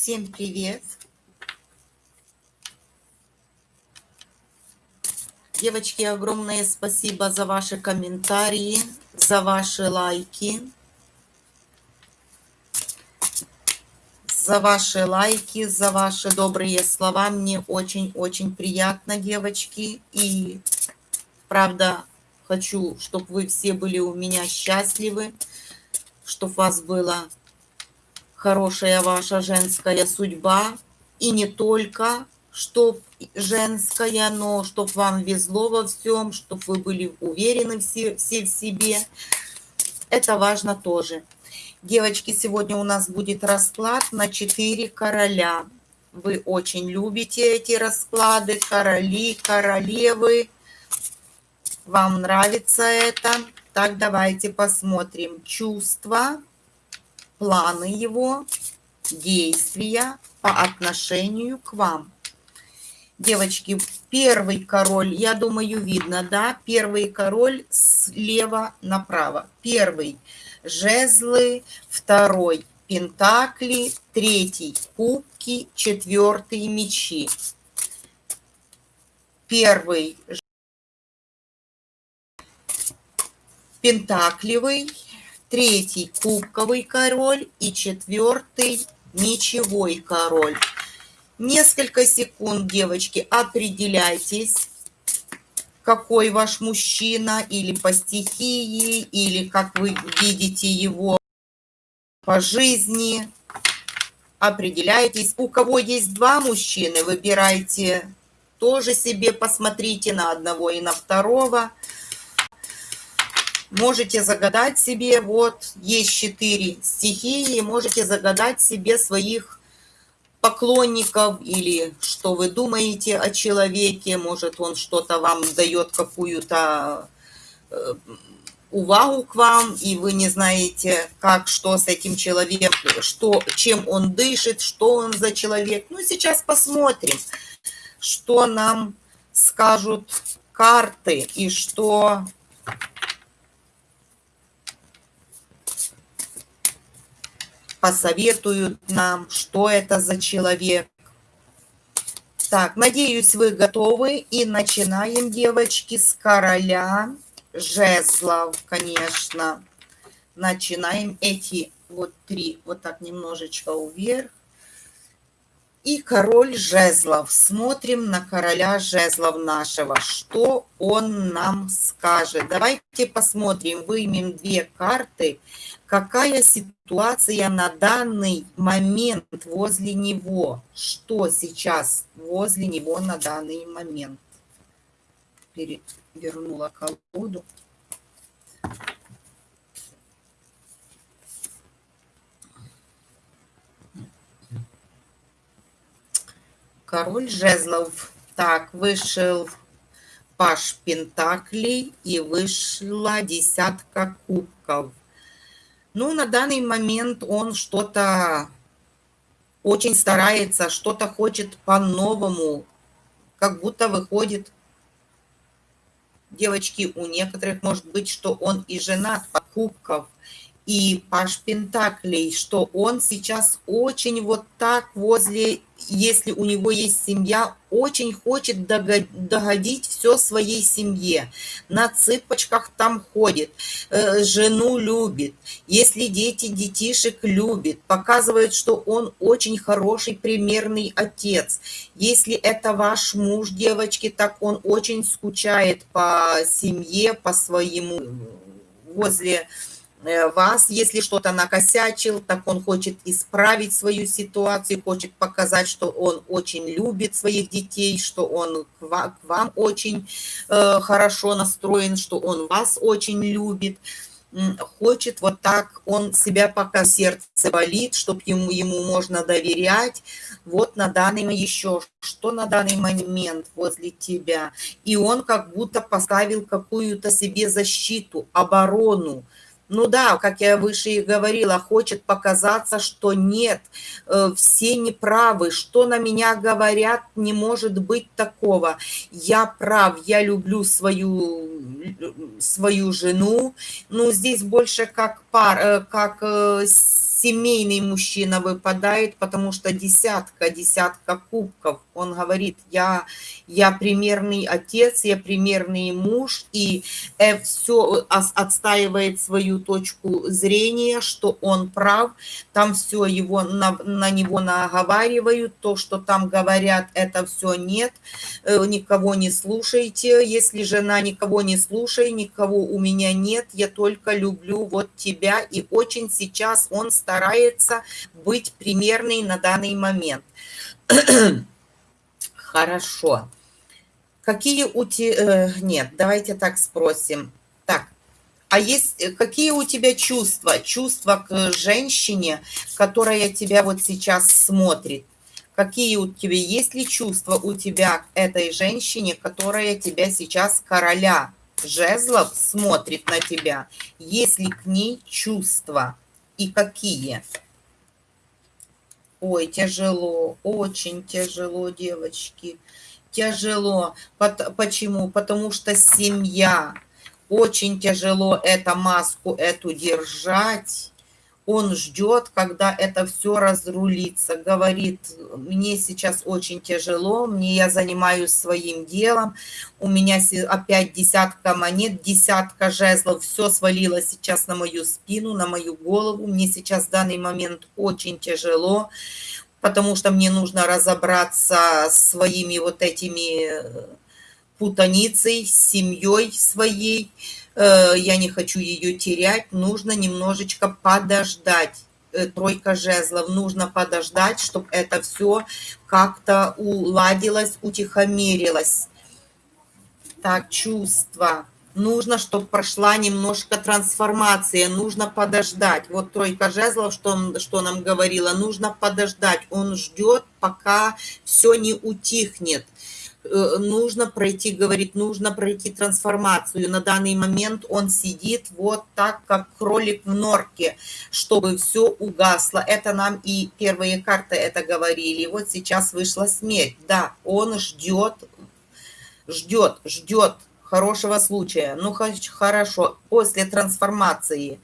Всем привет! Девочки, огромное спасибо за ваши комментарии, за ваши лайки. За ваши лайки, за ваши добрые слова. Мне очень-очень приятно, девочки. И правда, хочу, чтобы вы все были у меня счастливы, чтобы вас была хорошая ваша женская судьба. И не только, чтоб женская, но чтоб вам везло во всем, чтобы вы были уверены все, все в себе. Это важно тоже. Девочки, сегодня у нас будет расклад на 4 короля. Вы очень любите эти расклады, короли, королевы. Вам нравится это? Так, давайте посмотрим. Чувства, планы его, действия по отношению к вам. Девочки, первый король, я думаю, видно, да? Первый король слева направо. Первый – жезлы, второй – пентакли, третий – кубки, четвертый – мечи. Первый – пентакливый, третий – кубковый король и четвертый – мечевой король. Несколько секунд, девочки, определяйтесь, какой ваш мужчина, или по стихии, или как вы видите его по жизни. Определяйтесь. У кого есть два мужчины, выбирайте тоже себе, посмотрите на одного и на второго. Можете загадать себе, вот, есть четыре стихии, можете загадать себе своих поклонников или что вы думаете о человеке, может он что-то вам дает какую-то э, увагу к вам, и вы не знаете, как, что с этим человеком, что, чем он дышит, что он за человек. Ну, сейчас посмотрим, что нам скажут карты и что посоветуют нам, что это за человек. Так, надеюсь, вы готовы. И начинаем, девочки, с короля жезлов, конечно. Начинаем эти вот три, вот так немножечко вверх. И король жезлов. Смотрим на короля жезлов нашего. Что он нам скажет? Давайте посмотрим. Вымем две карты. Какая ситуация на данный момент возле него? Что сейчас возле него на данный момент? Перевернула колоду. король жезлов. Так, вышел паш пентаклей и вышла десятка кубков. Ну, на данный момент он что-то очень старается, что-то хочет по-новому, как будто выходит. Девочки, у некоторых может быть, что он и женат по кубков, и Паш Пентаклей, что он сейчас очень вот так возле, если у него есть семья, очень хочет догодить все своей семье. На цыпочках там ходит, э, жену любит, если дети детишек любит, показывает, что он очень хороший, примерный отец. Если это ваш муж, девочки, так он очень скучает по семье, по своему возле вас, если что-то накосячил, так он хочет исправить свою ситуацию, хочет показать, что он очень любит своих детей, что он к вам очень э, хорошо настроен, что он вас очень любит хочет вот так, он себя пока сердце болит, чтобы ему, ему можно доверять. Вот на данный еще, что на данный момент возле тебя. И он как будто поставил какую-то себе защиту, оборону. Ну да, как я выше и говорила, хочет показаться, что нет, э, все неправы, что на меня говорят, не может быть такого. Я прав, я люблю свою, свою жену. Ну, здесь больше как пар, э, как э, семейный мужчина выпадает, потому что десятка, десятка кубков. Он говорит, я, я примерный отец, я примерный муж, и э, все отстаивает свою точку зрения, что он прав, там все его на, на него наговаривают, то, что там говорят, это все нет, э, никого не слушайте, если жена никого не слушай, никого у меня нет, я только люблю вот тебя, и очень сейчас он старается быть примерный на данный момент. Хорошо. Какие у тебя... Э, нет, давайте так спросим. Так, а есть э, какие у тебя чувства? Чувства к женщине, которая тебя вот сейчас смотрит? Какие у тебя, есть ли чувства у тебя к этой женщине, которая тебя сейчас короля жезлов смотрит на тебя? Есть ли к ней чувства? И какие? Ой, тяжело, очень тяжело, девочки. Тяжело. Почему? Потому что семья. Очень тяжело эту маску эту держать он ждет, когда это все разрулится, говорит, мне сейчас очень тяжело, мне я занимаюсь своим делом, у меня опять десятка монет, десятка жезлов, все свалило сейчас на мою спину, на мою голову, мне сейчас в данный момент очень тяжело, потому что мне нужно разобраться с своими вот этими путаницей, с семьей своей, Э, я не хочу ее терять, нужно немножечко подождать. Э, тройка жезлов, нужно подождать, чтобы это все как-то уладилось, утихомирилось. Так, чувства. Нужно, чтобы прошла немножко трансформация, нужно подождать. Вот тройка жезлов, что, он, что нам говорила, нужно подождать. Он ждет, пока все не утихнет. Э, нужно пройти, говорит, нужно пройти трансформацию. На данный момент он сидит вот так, как кролик в норке, чтобы все угасло. Это нам и первые карты это говорили. Вот сейчас вышла смерть. Да, он ждет, ждет, ждет хорошего случая. Ну, хорошо, после трансформации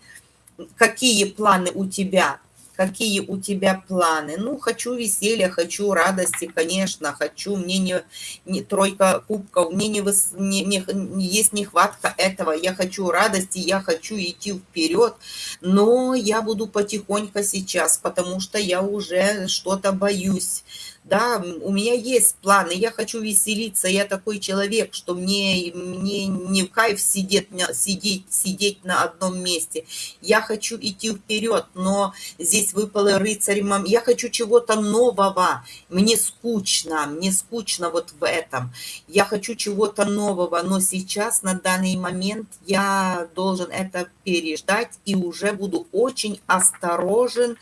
какие планы у тебя? Какие у тебя планы. Ну, хочу веселья, хочу радости, конечно, хочу. Мне не, не тройка кубков, мне не, не, не, есть нехватка этого. Я хочу радости, я хочу идти вперед, но я буду потихоньку сейчас, потому что я уже что-то боюсь да, у меня есть планы, я хочу веселиться, я такой человек, что мне, мне не в кайф сидеть, сидеть, сидеть на одном месте. Я хочу идти вперед, но здесь выпало рыцарь, я хочу чего-то нового, мне скучно, мне скучно вот в этом. Я хочу чего-то нового, но сейчас, на данный момент, я должен это переждать и уже буду очень осторожен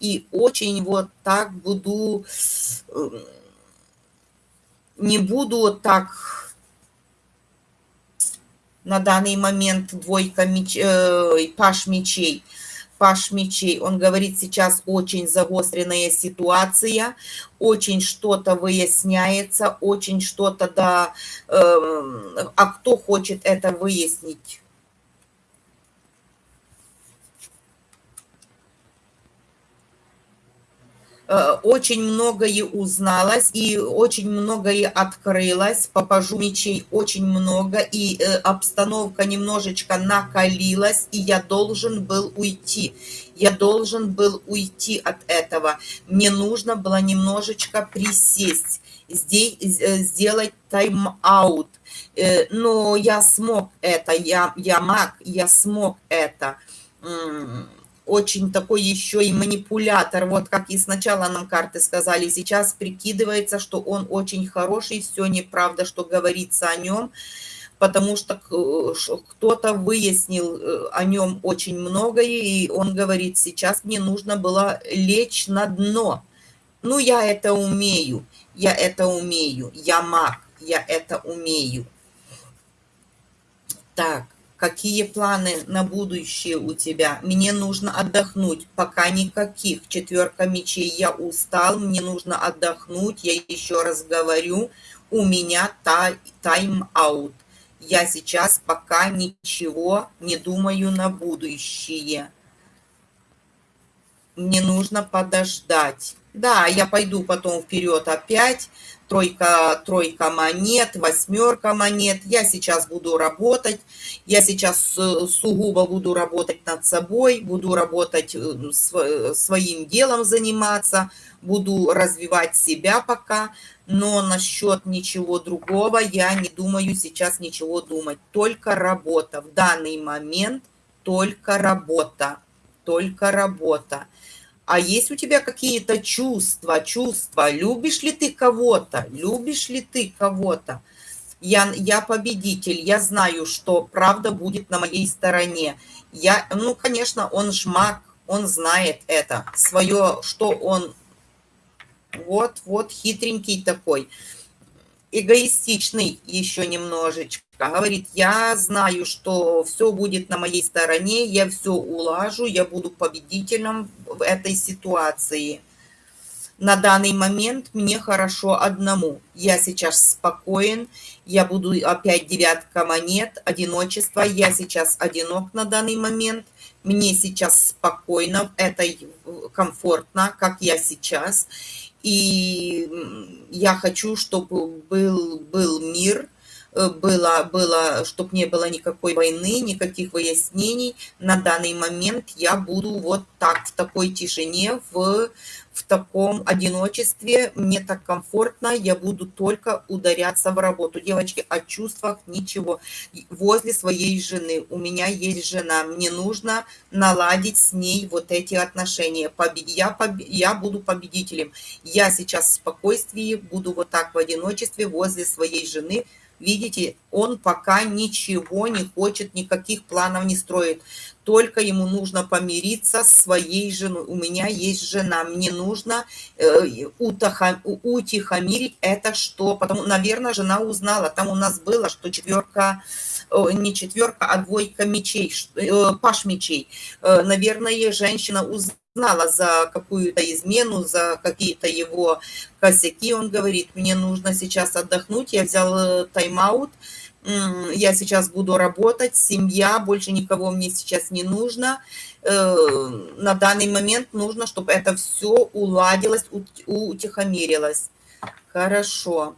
и очень вот так буду не буду так на данный момент двойка меч, э, паш мечей. Паш мечей, он говорит, сейчас очень загостренная ситуация, очень что-то выясняется, очень что-то, да, э, а кто хочет это выяснить? Очень многое узналось и очень многое открылось. Попажу мечей очень много, и э, обстановка немножечко накалилась, и я должен был уйти. Я должен был уйти от этого. Мне нужно было немножечко присесть, здесь э, сделать тайм-аут. Но я смог это, я, я маг, я смог это очень такой еще и манипулятор. Вот как и сначала нам карты сказали, сейчас прикидывается, что он очень хороший, все неправда, что говорится о нем, потому что кто-то выяснил э, о нем очень многое, и он говорит, сейчас мне нужно было лечь на дно. Ну, я это умею, я это умею, я маг, я это умею. Так, Какие планы на будущее у тебя? Мне нужно отдохнуть. Пока никаких. Четверка мечей. Я устал, мне нужно отдохнуть. Я еще раз говорю, у меня тайм-аут. Я сейчас пока ничего не думаю на будущее. мне нужно подождать. Да, я пойду потом вперед опять. Тройка, тройка монет, восьмерка монет. Я сейчас буду работать. Я сейчас э, сугубо буду работать над собой, буду работать э, своим делом заниматься, буду развивать себя пока. Но насчет ничего другого я не думаю сейчас ничего думать. Только работа. В данный момент только работа. Только работа. А есть у тебя какие-то чувства, чувства? Любишь ли ты кого-то? Любишь ли ты кого-то? Я, я победитель, я знаю, что правда будет на моей стороне. Я, ну, конечно, он жмак, он знает это, свое, что он, вот, вот, хитренький такой, эгоистичный еще немножечко говорит, я знаю, что все будет на моей стороне, я все улажу, я буду победителем в этой ситуации. На данный момент мне хорошо одному. Я сейчас спокоен, я буду опять девятка монет, одиночество. Я сейчас одинок на данный момент. Мне сейчас спокойно, это комфортно, как я сейчас. И я хочу, чтобы был, был мир – Э, было, было, чтобы не было никакой войны, никаких выяснений. На данный момент я буду вот так, в такой тишине, в, в таком одиночестве. Мне так комфортно, я буду только ударяться в работу. Девочки, о чувствах ничего. Возле своей жены. У меня есть жена. Мне нужно наладить с ней вот эти отношения. Я, я буду победителем. Я сейчас в спокойствии, буду вот так в одиночестве возле своей жены, Видите, он пока ничего не хочет, никаких планов не строит. Только ему нужно помириться с своей женой. У меня есть жена, мне нужно э, утихомирить это что. Потому, наверное, жена узнала. Там у нас было, что четверка, не четверка, а двойка мечей, э, паш мечей. Э, наверное, женщина узнала знала за какую-то измену, за какие-то его косяки. Он говорит, мне нужно сейчас отдохнуть, я взял э, тайм-аут, я сейчас буду работать, семья, больше никого мне сейчас не нужно. Э, на данный момент нужно, чтобы это все уладилось, утихомирилось. Хорошо.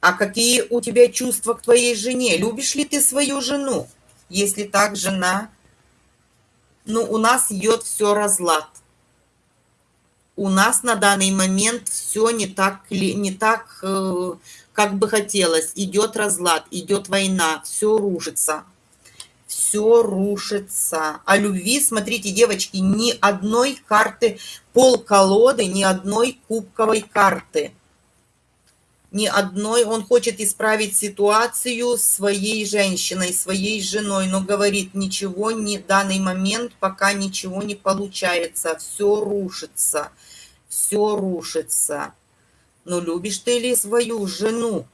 А какие у тебя чувства к твоей жене? Любишь ли ты свою жену? Если так, жена ну, у нас идет все разлад. У нас на данный момент все не так, не так, э, как бы хотелось. Идет разлад, идет война, все рушится. Все рушится. А любви, смотрите, девочки, ни одной карты, пол колоды, ни одной кубковой карты – ни одной. Он хочет исправить ситуацию своей женщиной, своей женой, но говорит, ничего не данный момент, пока ничего не получается. Все рушится, все рушится. Но любишь ты ли свою жену?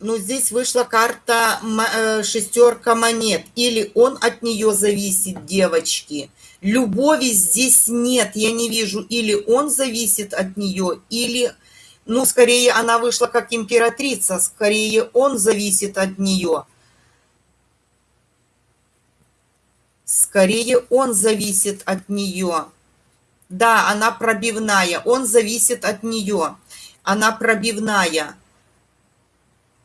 Ну, здесь вышла карта э, шестерка монет. Или он от нее зависит, девочки. Любови здесь нет, я не вижу. Или он зависит от нее, или, ну, скорее она вышла как императрица, скорее он зависит от нее. Скорее он зависит от нее. Да, она пробивная, он зависит от нее. Она пробивная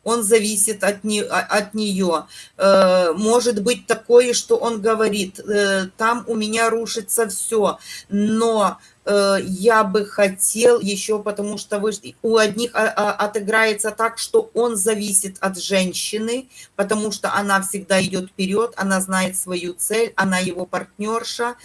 он зависит от, не, а, от нее. Э, может быть такое, что он говорит, э, там у меня рушится все, но э, я бы хотел еще, потому что вы, у одних а, а, отыграется так, что он зависит от женщины, потому что она всегда идет вперед, она знает свою цель, она его партнерша.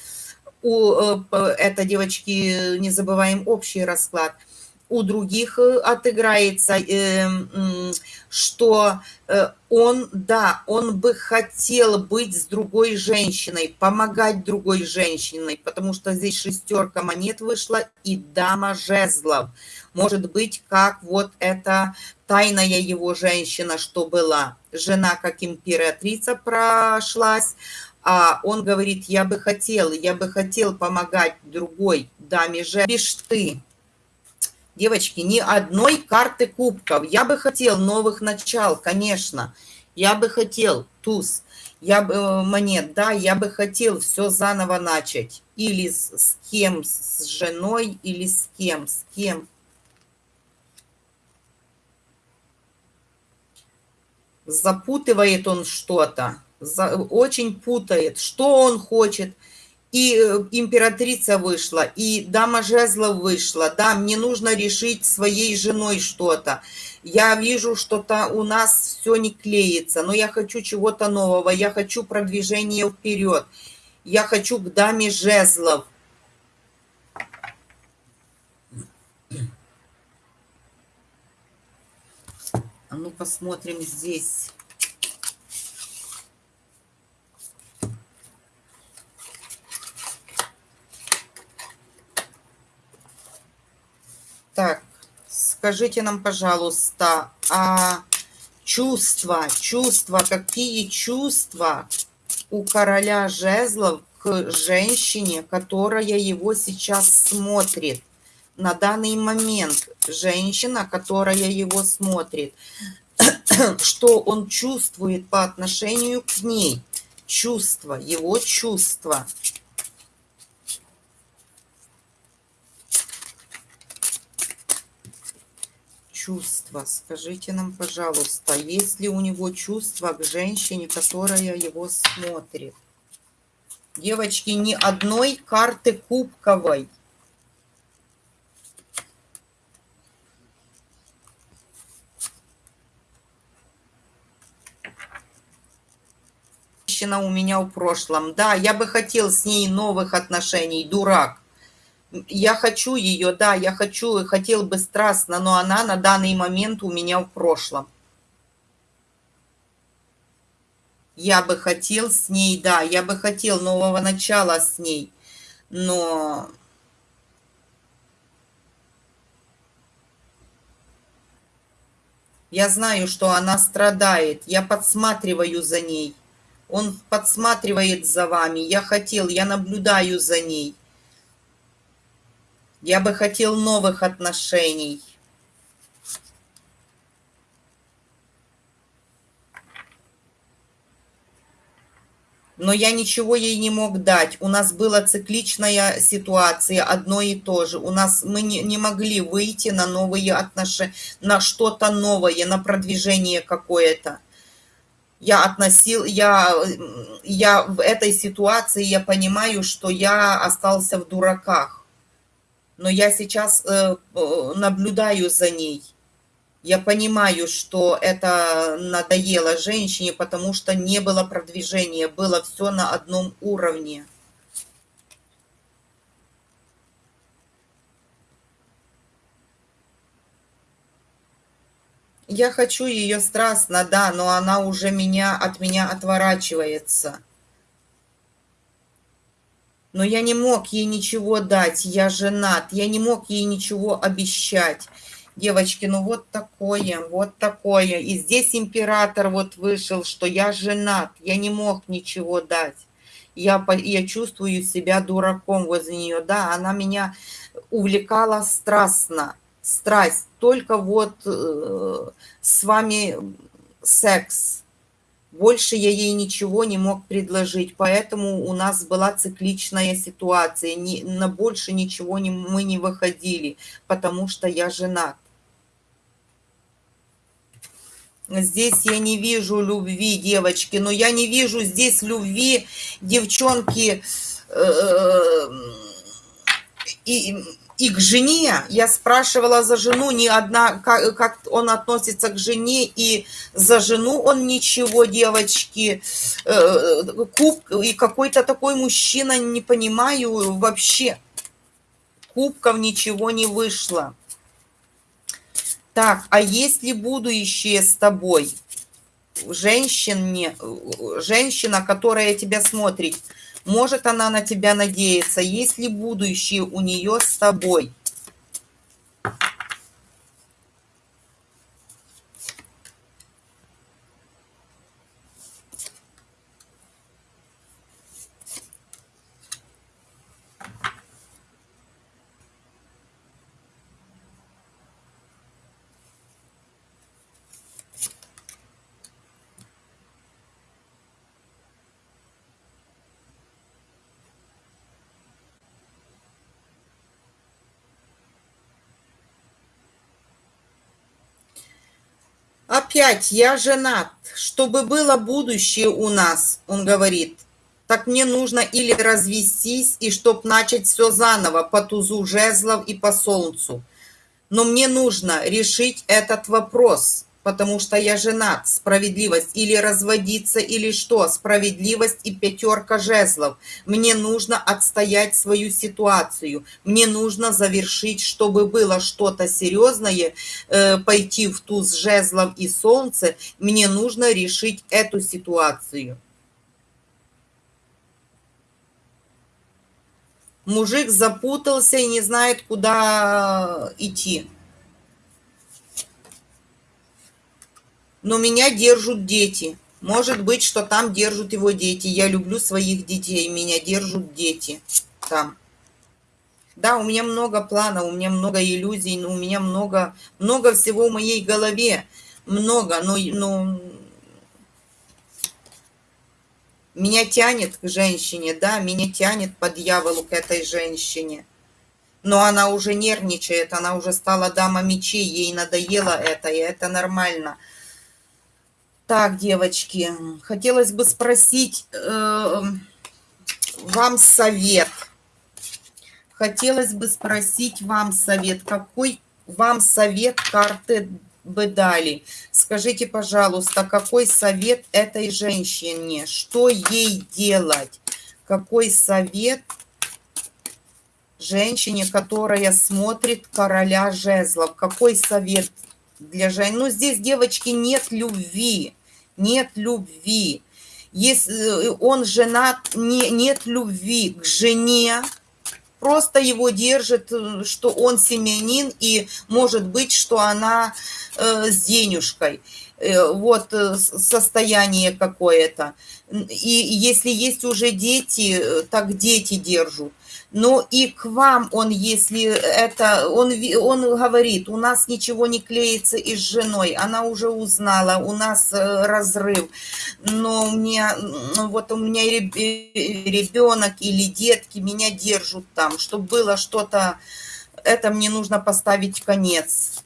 У этой девочки, не забываем, общий расклад – у других э, отыграется, эм, что э, он, да, он бы хотел быть с другой женщиной, помогать другой женщиной, потому что здесь шестерка монет вышла и дама жезлов. Может быть, как вот эта тайная его женщина, что была. Жена как императрица прошлась, а он говорит, я бы хотел, я бы хотел помогать другой даме же, бишь ты. Девочки, ни одной карты кубков. Я бы хотел новых начал, конечно. Я бы хотел, туз, я бы, э, монет, да, я бы хотел все заново начать. Или с, с кем, с женой, или с кем, с кем. Запутывает он что-то, очень путает, что он хочет – и э, императрица вышла, и дама жезлов вышла. Да, мне нужно решить своей женой что-то. Я вижу, что-то у нас все не клеится, но я хочу чего-то нового, я хочу продвижения вперед. Я хочу к даме жезлов. А ну посмотрим здесь. Так, скажите нам, пожалуйста, а чувства, чувства, какие чувства у короля жезлов к женщине, которая его сейчас смотрит? На данный момент женщина, которая его смотрит, что он чувствует по отношению к ней? Чувства, его чувства – чувства? Скажите нам, пожалуйста, есть ли у него чувства к женщине, которая его смотрит? Девочки, ни одной карты кубковой. Женщина у меня в прошлом. Да, я бы хотел с ней новых отношений, дурак я хочу ее, да, я хочу и хотел бы страстно, но она на данный момент у меня в прошлом. Я бы хотел с ней, да, я бы хотел нового начала с ней, но... Я знаю, что она страдает, я подсматриваю за ней. Он подсматривает за вами, я хотел, я наблюдаю за ней. Я бы хотел новых отношений. но я ничего ей не мог дать. У нас была цикличная ситуация, одно и то же. У нас мы не, не могли выйти на новые отношения, на что-то новое, на продвижение какое-то. Я относил, я, я в этой ситуации, я понимаю, что я остался в дураках но я сейчас э, наблюдаю за ней. Я понимаю, что это надоело женщине, потому что не было продвижения, было все на одном уровне. Я хочу ее страстно, да, но она уже меня от меня отворачивается но я не мог ей ничего дать, я женат, я не мог ей ничего обещать. Девочки, ну вот такое, вот такое. И здесь император вот вышел, что я женат, я не мог ничего дать. Я, я чувствую себя дураком возле нее. Да, она меня увлекала страстно, страсть. Только вот э, с вами секс больше я ей ничего не мог предложить, поэтому у нас была цикличная ситуация. Ни, на больше ничего не, мы не выходили, потому что я женат. Здесь я не вижу любви, девочки, но я не вижу здесь любви, девчонки. Э, и и к жене, я спрашивала за жену, ни одна, как, как он относится к жене, и за жену он ничего, девочки, э, куб, и какой-то такой мужчина, не понимаю вообще, кубков ничего не вышло. Так, а есть ли будущее с тобой? Женщине, женщина, которая тебя смотрит, может она на тебя надеяться? Есть ли будущее у нее с тобой? Опять, я женат. Чтобы было будущее у нас, он говорит, так мне нужно или развестись, и чтоб начать все заново по тузу жезлов и по солнцу. Но мне нужно решить этот вопрос потому что я женат, справедливость, или разводиться, или что, справедливость и пятерка жезлов. Мне нужно отстоять свою ситуацию, мне нужно завершить, чтобы было что-то серьезное, э, пойти в туз жезлов и солнце, мне нужно решить эту ситуацию. Мужик запутался и не знает, куда идти. Но меня держат дети. Может быть, что там держат его дети. Я люблю своих детей, меня держат дети там. Да, у меня много планов, у меня много иллюзий, у меня много, много всего в моей голове. Много, но, но меня тянет к женщине, да, меня тянет по дьяволу к этой женщине. Но она уже нервничает, она уже стала дама мечей, ей надоело это, и это нормально. Так, девочки, хотелось бы спросить э, вам совет. Хотелось бы спросить вам совет. Какой вам совет карты бы дали? Скажите, пожалуйста, какой совет этой женщине? Что ей делать? Какой совет женщине, которая смотрит короля жезлов? Какой совет для женщины? Ну, здесь, девочки, нет любви нет любви. Если э, он женат, не, нет любви к жене, просто его держит, э, что он семьянин, и может быть, что она э, с денежкой. Э, вот э, состояние какое-то. И если есть уже дети, так дети держат но и к вам он, если это, он, он говорит, у нас ничего не клеится и с женой, она уже узнала, у нас э, разрыв, но у меня, вот у меня ребенок или детки меня держат там, чтобы было что-то, это мне нужно поставить конец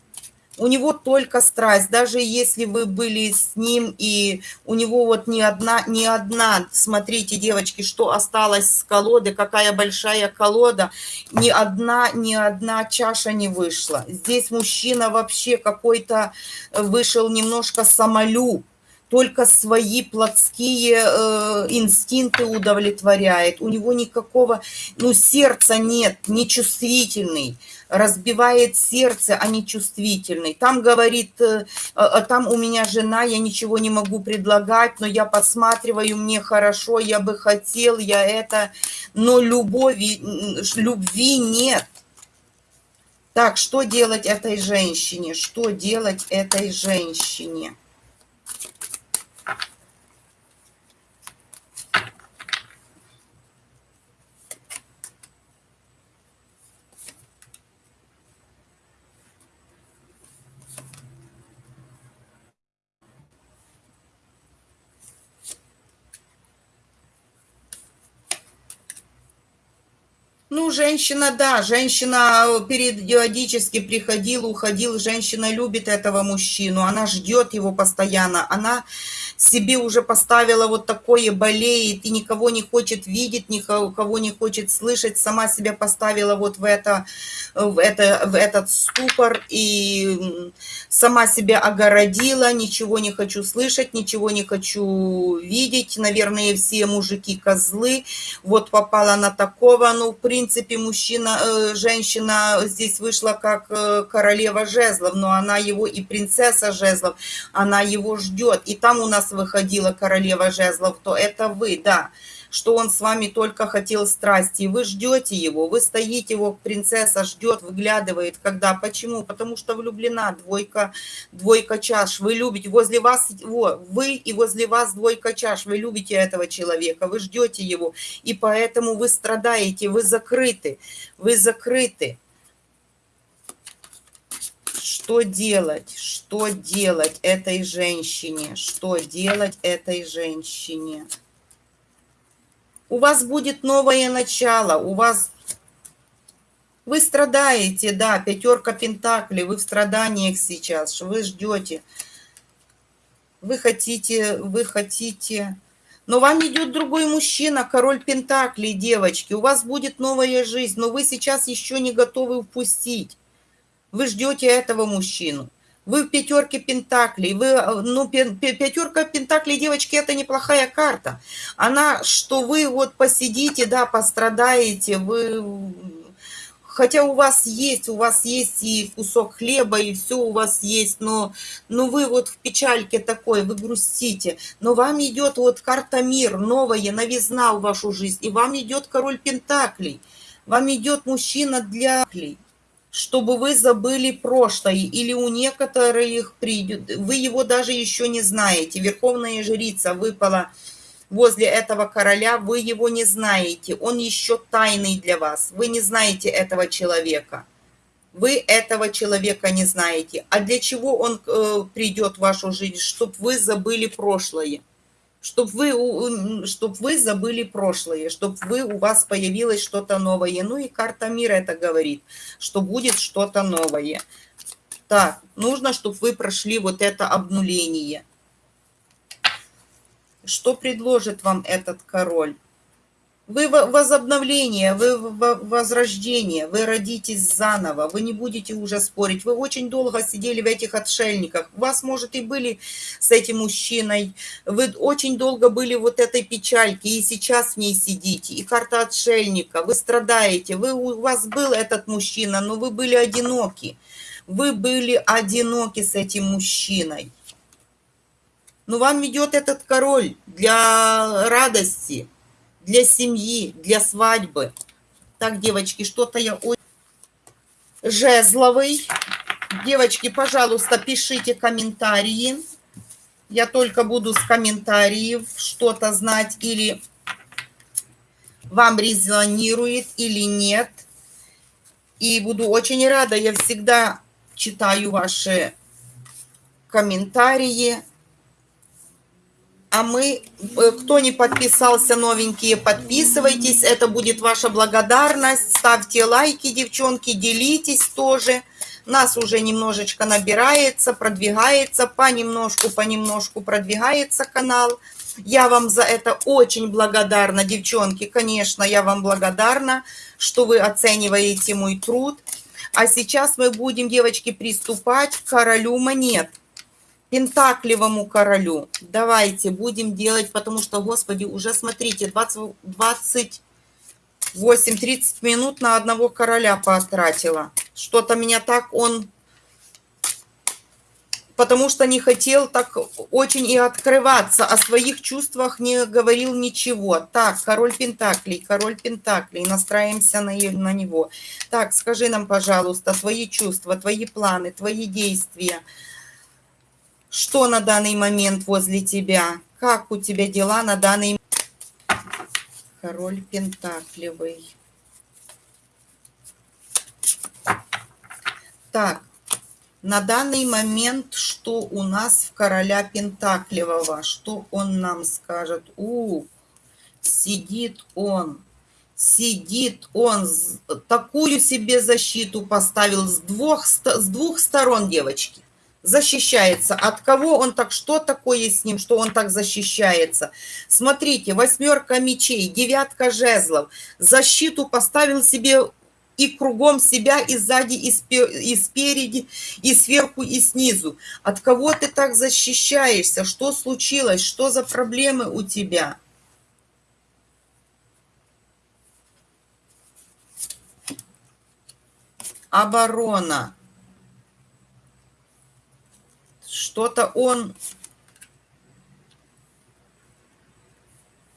у него только страсть, даже если вы были с ним, и у него вот ни одна, ни одна, смотрите, девочки, что осталось с колоды, какая большая колода, ни одна, ни одна чаша не вышла. Здесь мужчина вообще какой-то вышел немножко самолюб, только свои плотские э, инстинкты удовлетворяет. У него никакого, ну, сердца нет, нечувствительный разбивает сердце, а не чувствительный. Там говорит, э, э, там у меня жена, я ничего не могу предлагать, но я посматриваю, мне хорошо, я бы хотел, я это, но любови, любви нет. Так, что делать этой женщине? Что делать этой женщине? Ну, женщина, да, женщина э, периодически приходила, уходила, женщина любит этого мужчину, она ждет его постоянно, она себе уже поставила вот такое болеет и никого не хочет видеть, никого не хочет слышать, сама себя поставила вот в, это, в, это, в этот ступор и сама себя огородила, ничего не хочу слышать, ничего не хочу видеть, наверное, все мужики козлы, вот попала на такого, ну, в принципе, мужчина, э, женщина здесь вышла как э, королева жезлов, но она его и принцесса жезлов, она его ждет, и там у нас выходила королева жезлов, то это вы, да, что он с вами только хотел страсти, вы ждете его, вы стоите, его принцесса ждет, выглядывает, когда, почему? Потому что влюблена, двойка, двойка чаш, вы любите, возле вас, во, вы и возле вас двойка чаш, вы любите этого человека, вы ждете его, и поэтому вы страдаете, вы закрыты, вы закрыты что делать, что делать этой женщине, что делать этой женщине. У вас будет новое начало, у вас... Вы страдаете, да, пятерка пентаклей, вы в страданиях сейчас, вы ждете. Вы хотите, вы хотите... Но вам идет другой мужчина, король Пентаклей, девочки. У вас будет новая жизнь, но вы сейчас еще не готовы впустить. Вы ждете этого мужчину. Вы в пятерке пентаклей. Вы, ну, пятерка пентаклей, девочки, это неплохая карта. Она, что вы вот посидите, да, пострадаете, вы хотя у вас есть, у вас есть и кусок хлеба, и все у вас есть, но, но вы вот в печальке такой, вы грустите, но вам идет вот карта мир, новая, новизна в вашу жизнь, и вам идет король Пентаклей, вам идет мужчина для чтобы вы забыли прошлое, или у некоторых придет, вы его даже еще не знаете, Верховная Жрица выпала возле этого короля, вы его не знаете, он еще тайный для вас, вы не знаете этого человека. Вы этого человека не знаете. А для чего он э, придет в вашу жизнь? Чтобы вы забыли прошлое. Чтобы вы, чтоб вы забыли прошлое, чтобы вы, у вас появилось что-то новое. Ну и карта мира это говорит, что будет что-то новое. Так, нужно, чтобы вы прошли вот это обнуление. Что предложит вам этот король? Вы возобновление, вы возрождение, вы родитесь заново, вы не будете уже спорить. Вы очень долго сидели в этих отшельниках. У вас, может, и были с этим мужчиной. Вы очень долго были вот этой печальки, и сейчас в ней сидите. И карта отшельника, вы страдаете. Вы, у вас был этот мужчина, но вы были одиноки. Вы были одиноки с этим мужчиной. Но вам идет этот король для радости, для семьи, для свадьбы. Так, девочки, что-то я... Жезловый. Девочки, пожалуйста, пишите комментарии. Я только буду с комментариев что-то знать или вам резонирует или нет. И буду очень рада, я всегда читаю ваши комментарии. А мы, э, кто не подписался, новенькие, подписывайтесь. Это будет ваша благодарность. Ставьте лайки, девчонки, делитесь тоже. Нас уже немножечко набирается, продвигается, понемножку, понемножку продвигается канал. Я вам за это очень благодарна, девчонки. Конечно, я вам благодарна, что вы оцениваете мой труд. А сейчас мы будем, девочки, приступать к королю монет. Пентаклевому королю. Давайте будем делать, потому что, господи, уже смотрите, 20, 28, 30 минут на одного короля потратила. Что-то меня так он... Потому что не хотел так очень и открываться, о своих чувствах не говорил ничего. Так, король Пентаклей, король Пентаклей, настраиваемся на, на него. Так, скажи нам, пожалуйста, твои чувства, твои планы, твои действия – что на данный момент возле тебя? Как у тебя дела на данный Король Пентаклевый. Так, на данный момент, что у нас в короля Пентаклевого? Что он нам скажет? У, сидит он, сидит он, такую себе защиту поставил с двух, с двух сторон, девочки защищается. От кого он так, что такое с ним, что он так защищается? Смотрите, восьмерка мечей, девятка жезлов. Защиту поставил себе и кругом себя, и сзади, и, и спереди, и сверху, и снизу. От кого ты так защищаешься? Что случилось? Что за проблемы у тебя? Оборона что-то он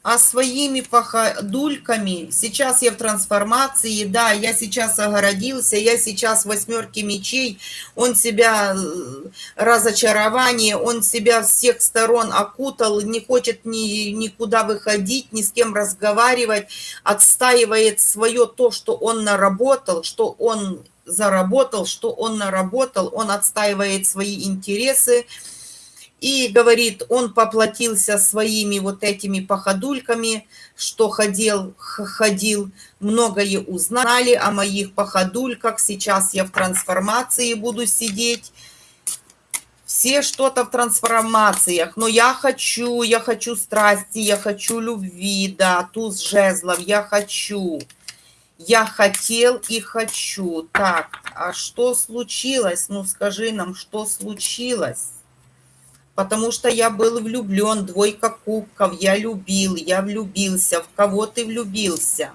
а своими походульками, сейчас я в трансформации, да, я сейчас огородился, я сейчас в восьмерке мечей, он себя э, разочарование, он себя всех сторон окутал, не хочет ни, никуда выходить, ни с кем разговаривать, отстаивает свое то, что он наработал, что он заработал, что он наработал, он отстаивает свои интересы и говорит, он поплатился своими вот этими походульками, что ходил, ходил, многое узнали о моих походульках, сейчас я в трансформации буду сидеть. все что-то в трансформациях, но я хочу, я хочу страсти, я хочу любви, да, туз жезлов, я хочу. Я хотел и хочу. Так, а что случилось? Ну, скажи нам, что случилось? Потому что я был влюблен, двойка кубков, я любил, я влюбился. В кого ты влюбился?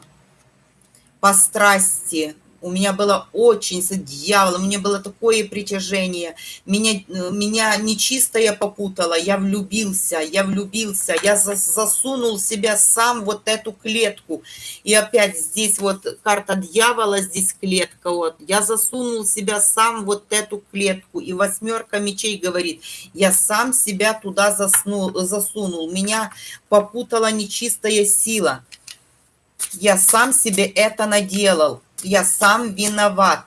По страсти, у меня было очень с дьяволом, меня было такое притяжение. Меня, меня нечистое попутало, я влюбился, я влюбился, я засунул себя сам вот эту клетку. И опять здесь вот карта дьявола, здесь клетка. Вот. Я засунул себя сам вот эту клетку. И восьмерка мечей говорит, я сам себя туда заснул, засунул. Меня попутала нечистая сила. Я сам себе это наделал я сам виноват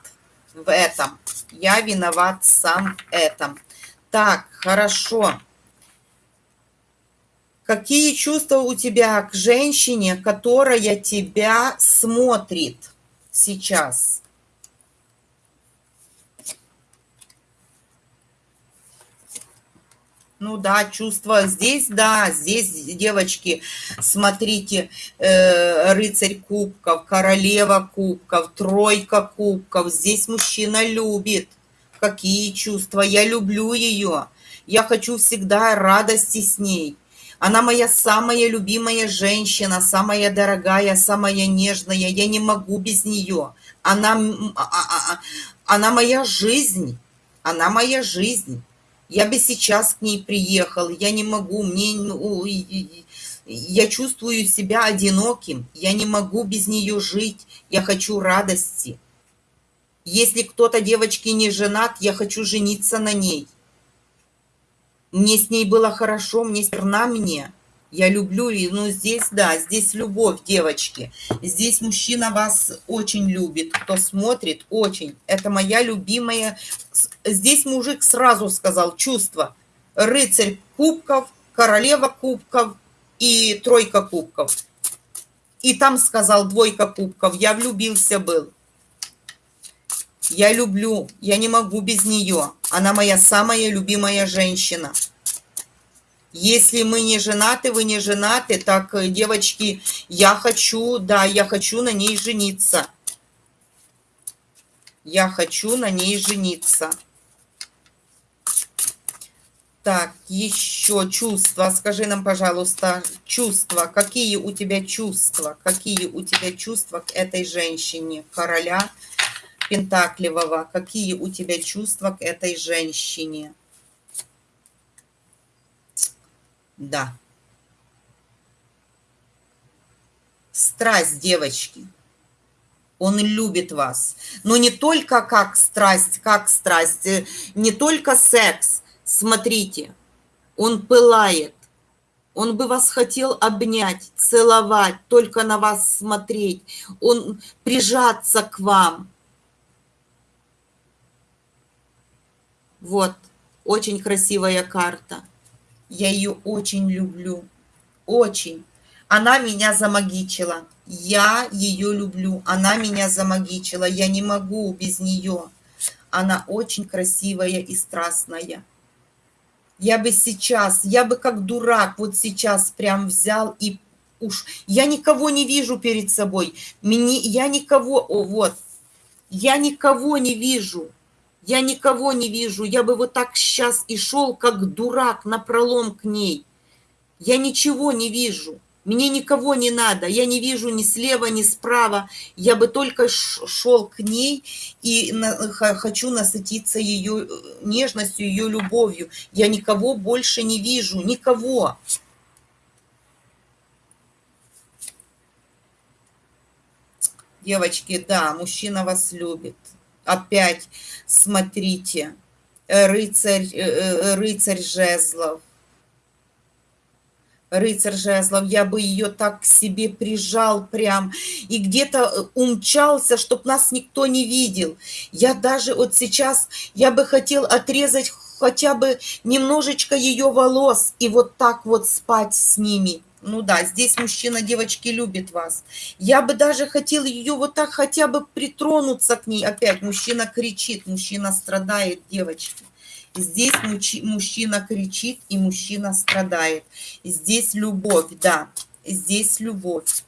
в этом. Я виноват сам в этом. Так, хорошо. Какие чувства у тебя к женщине, которая тебя смотрит сейчас? Ну да, чувство здесь, да, здесь, девочки, смотрите, э, рыцарь кубков, королева кубков, тройка кубков. Здесь мужчина любит. Какие чувства? Я люблю ее. Я хочу всегда радости с ней. Она моя самая любимая женщина, самая дорогая, самая нежная. Я не могу без нее. Она, а, а, а, она моя жизнь. Она моя жизнь. Я бы сейчас к ней приехал, я не могу, мне, я чувствую себя одиноким, я не могу без нее жить, я хочу радости. Если кто-то, девочки, не женат, я хочу жениться на ней. Мне с ней было хорошо, мне стерна мне. Я люблю, ну здесь, да, здесь любовь, девочки. Здесь мужчина вас очень любит, кто смотрит, очень. Это моя любимая. Здесь мужик сразу сказал чувство. Рыцарь кубков, королева кубков и тройка кубков. И там сказал двойка кубков. Я влюбился был. Я люблю, я не могу без нее. Она моя самая любимая женщина. Если мы не женаты, вы не женаты, так, э, девочки, я хочу, да, я хочу на ней жениться. Я хочу на ней жениться. Так, еще чувства. Скажи нам, пожалуйста, чувства. Какие у тебя чувства? Какие у тебя чувства к этой женщине? Короля Пентакливого. Какие у тебя чувства к этой женщине? Да. Страсть, девочки. Он любит вас. Но не только как страсть, как страсть, э, не только секс. Смотрите, он пылает. Он бы вас хотел обнять, целовать, только на вас смотреть. Он прижаться к вам. Вот, очень красивая карта. Я ее очень люблю. Очень. Она меня замагичила. Я ее люблю. Она меня замагичила. Я не могу без нее. Она очень красивая и страстная. Я бы сейчас, я бы как дурак вот сейчас прям взял и уж... Я никого не вижу перед собой. Мне, я никого... О, вот. Я никого не вижу. Я никого не вижу. Я бы вот так сейчас и шел, как дурак, на пролом к ней. Я ничего не вижу. Мне никого не надо. Я не вижу ни слева, ни справа. Я бы только шел к ней и на, хочу насытиться ее э, нежностью, ее любовью. Я никого больше не вижу. Никого. Девочки, да, мужчина вас любит опять смотрите, э, рыцарь, э, э, рыцарь жезлов. Рыцарь жезлов, я бы ее так к себе прижал прям и где-то умчался, чтоб нас никто не видел. Я даже вот сейчас, я бы хотел отрезать хотя бы немножечко ее волос и вот так вот спать с ними Ну да, здесь мужчина, девочки, любит вас. Я бы даже хотел ее вот так хотя бы притронуться к ней. Опять мужчина кричит, мужчина страдает, девочки. Здесь мужчина кричит и мужчина страдает. Здесь любовь, да, здесь любовь.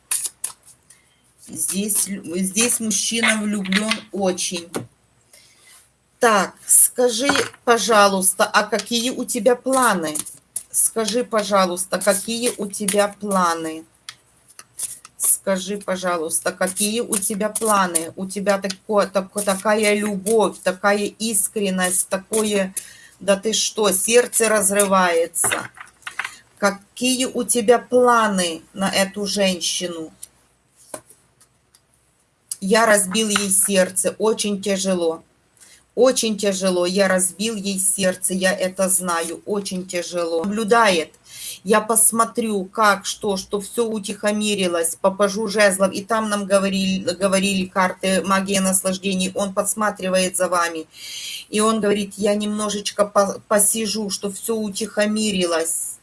Здесь, здесь мужчина влюблен очень. Так, скажи, пожалуйста, а какие у тебя планы? Скажи, пожалуйста, какие у тебя планы? Скажи, пожалуйста, какие у тебя планы? У тебя такое, такое, такая любовь, такая искренность, такое... Да ты что, сердце разрывается. Какие у тебя планы на эту женщину? Я разбил ей сердце, очень тяжело. Очень тяжело. Я разбил ей сердце, я это знаю. Очень тяжело. Наблюдает. Я посмотрю, как, что, что все утихомирилось, попажу жезлов. И там нам говорили, говорили карты магия наслаждений. Он подсматривает за вами. И он говорит, я немножечко посижу, что все утихомирилось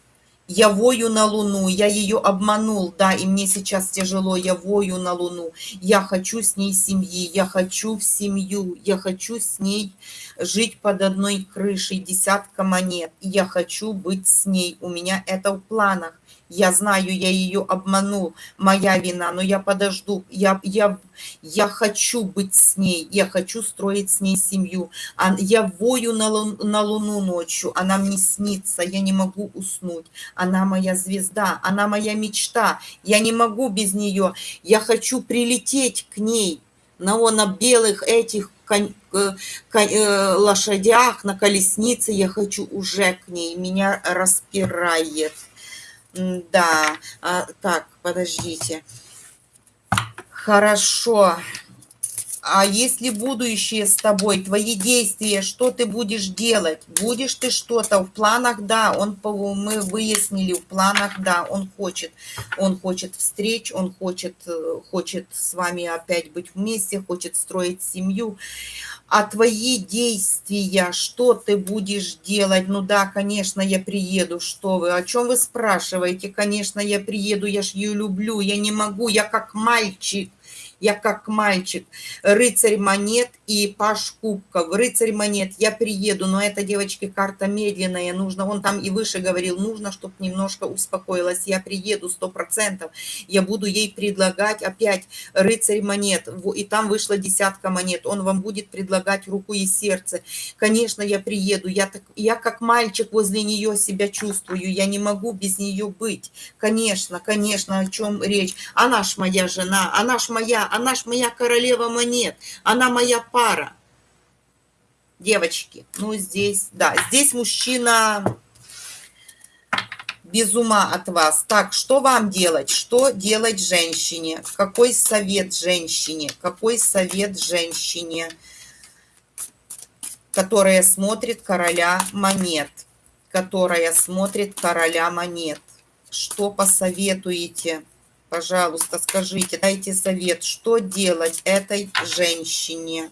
я вою на луну, я ее обманул, да, и мне сейчас тяжело, я вою на луну, я хочу с ней семьи, я хочу в семью, я хочу с ней жить под одной крышей, десятка монет, я хочу быть с ней, у меня это в планах. Я знаю, я ее обманул, моя вина, но я подожду. Я, я, я хочу быть с ней, я хочу строить с ней семью. А я вою на, лун, на луну ночью, она мне снится, я не могу уснуть. Она моя звезда, она моя мечта, я не могу без нее. Я хочу прилететь к ней на, на белых этих э, э, лошадях, на колеснице. Я хочу уже к ней, меня распирает. Да, а, так, подождите. Хорошо. А если будущее с тобой, твои действия, что ты будешь делать? Будешь ты что-то в планах? Да, он, мы выяснили, в планах, да, он хочет. Он хочет встреч, он хочет, э, хочет с вами опять быть вместе, хочет строить семью а твои действия, что ты будешь делать? Ну да, конечно, я приеду, что вы, о чем вы спрашиваете? Конечно, я приеду, я ж ее люблю, я не могу, я как мальчик я как мальчик, рыцарь монет и паш кубков. Рыцарь монет, я приеду, но эта девочке карта медленная, нужно, он там и выше говорил, нужно, чтобы немножко успокоилась. Я приеду сто процентов, я буду ей предлагать опять рыцарь монет, и там вышла десятка монет, он вам будет предлагать руку и сердце. Конечно, я приеду, я, так, я как мальчик возле нее себя чувствую, я не могу без нее быть. Конечно, конечно, о чем речь. Она ж моя жена, она ж моя, она ж моя королева монет, она моя пара. Девочки, ну здесь, да, здесь мужчина без ума от вас. Так, что вам делать? Что делать женщине? Какой совет женщине? Какой совет женщине, которая смотрит короля монет? Которая смотрит короля монет. Что посоветуете? Пожалуйста, скажите, дайте совет, что делать этой женщине?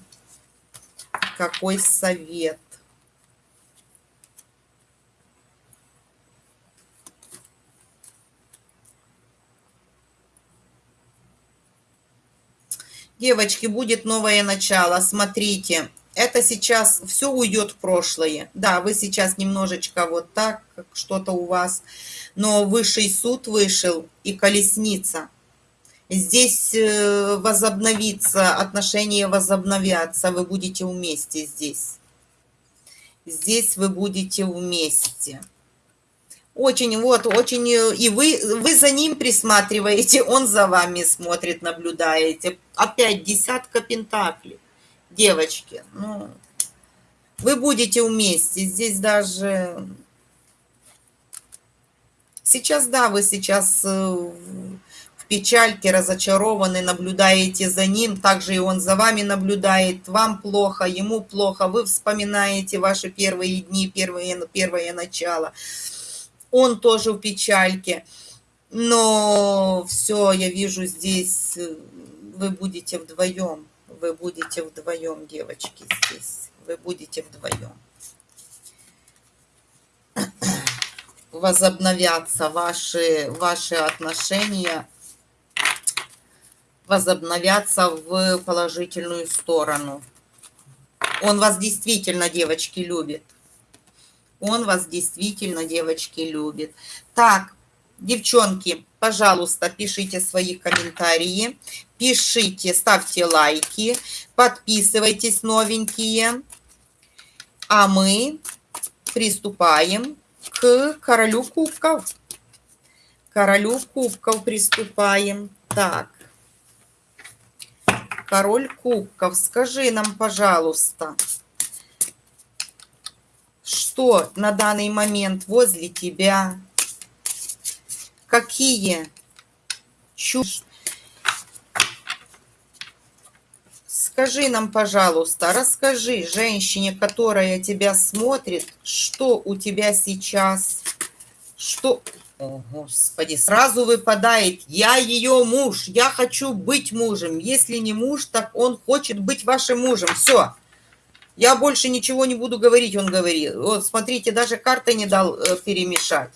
Какой совет? Девочки, будет новое начало. Смотрите, это сейчас все уйдет в прошлое. Да, вы сейчас немножечко вот так, что-то у вас но высший суд вышел и колесница. Здесь э, возобновится, отношения возобновятся, вы будете вместе здесь. Здесь вы будете вместе. Очень, вот, очень, э, и вы, вы за ним присматриваете, он за вами смотрит, наблюдаете. Опять десятка пентаклей. Девочки, ну, вы будете вместе. Здесь даже Сейчас, да, вы сейчас э, печальке, разочарованы, наблюдаете за ним, также и он за вами наблюдает, вам плохо, ему плохо, вы вспоминаете ваши первые дни, первые, первое начало. Он тоже в печальке, но все, я вижу здесь, вы будете вдвоем, вы будете вдвоем, девочки, здесь, вы будете вдвоем. возобновятся ваши, ваши отношения, возобновятся в положительную сторону. Он вас действительно, девочки, любит. Он вас действительно, девочки, любит. Так, девчонки, пожалуйста, пишите свои комментарии, пишите, ставьте лайки, подписывайтесь новенькие. А мы приступаем к королю кубков. Королю кубков приступаем. Так. Король кубков, скажи нам, пожалуйста, что на данный момент возле тебя, какие чувства. Скажи нам, пожалуйста, расскажи женщине, которая тебя смотрит, что у тебя сейчас, что... Господи, сразу выпадает, я ее муж, я хочу быть мужем. Если не муж, так он хочет быть вашим мужем. Все, я больше ничего не буду говорить, он говорит. Вот, смотрите, даже карты не дал э, перемешать.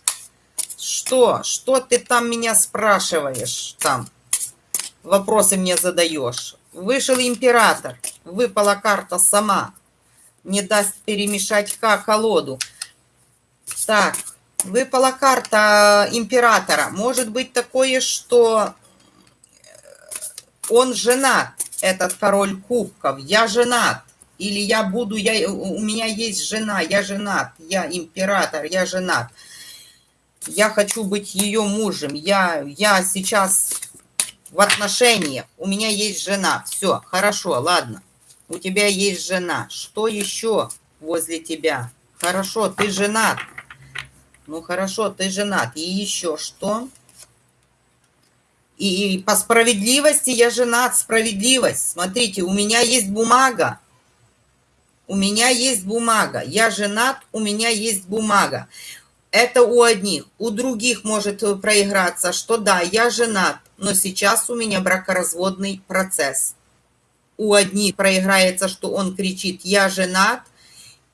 Что? Что ты там меня спрашиваешь? Там вопросы мне задаешь. Вышел император. Выпала карта сама. Не даст перемешать колоду. Так, выпала карта императора. Может быть такое, что он женат, этот король кубков. Я женат. Или я буду, я, у меня есть жена, я женат, я император, я женат. Я хочу быть ее мужем. Я, я сейчас в отношениях. У меня есть жена. Все, хорошо, ладно. У тебя есть жена. Что еще возле тебя? Хорошо, ты женат. Ну хорошо, ты женат. И еще что? И, и по справедливости я женат. Справедливость. Смотрите, у меня есть бумага у меня есть бумага, я женат, у меня есть бумага. Это у одних. У других может проиграться, что да, я женат, но сейчас у меня бракоразводный процесс. У одних проиграется, что он кричит, я женат,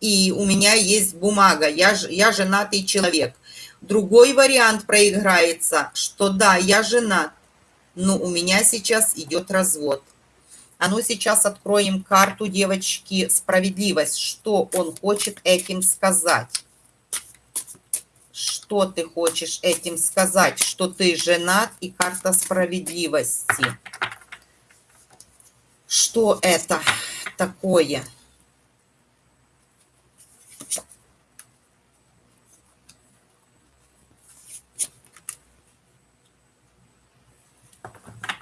и у меня есть бумага, я, я женатый человек. Другой вариант проиграется, что да, я женат, но у меня сейчас идет развод. А ну сейчас откроем карту, девочки, справедливость. Что он хочет этим сказать? Что ты хочешь этим сказать? Что ты женат и карта справедливости. Что это такое?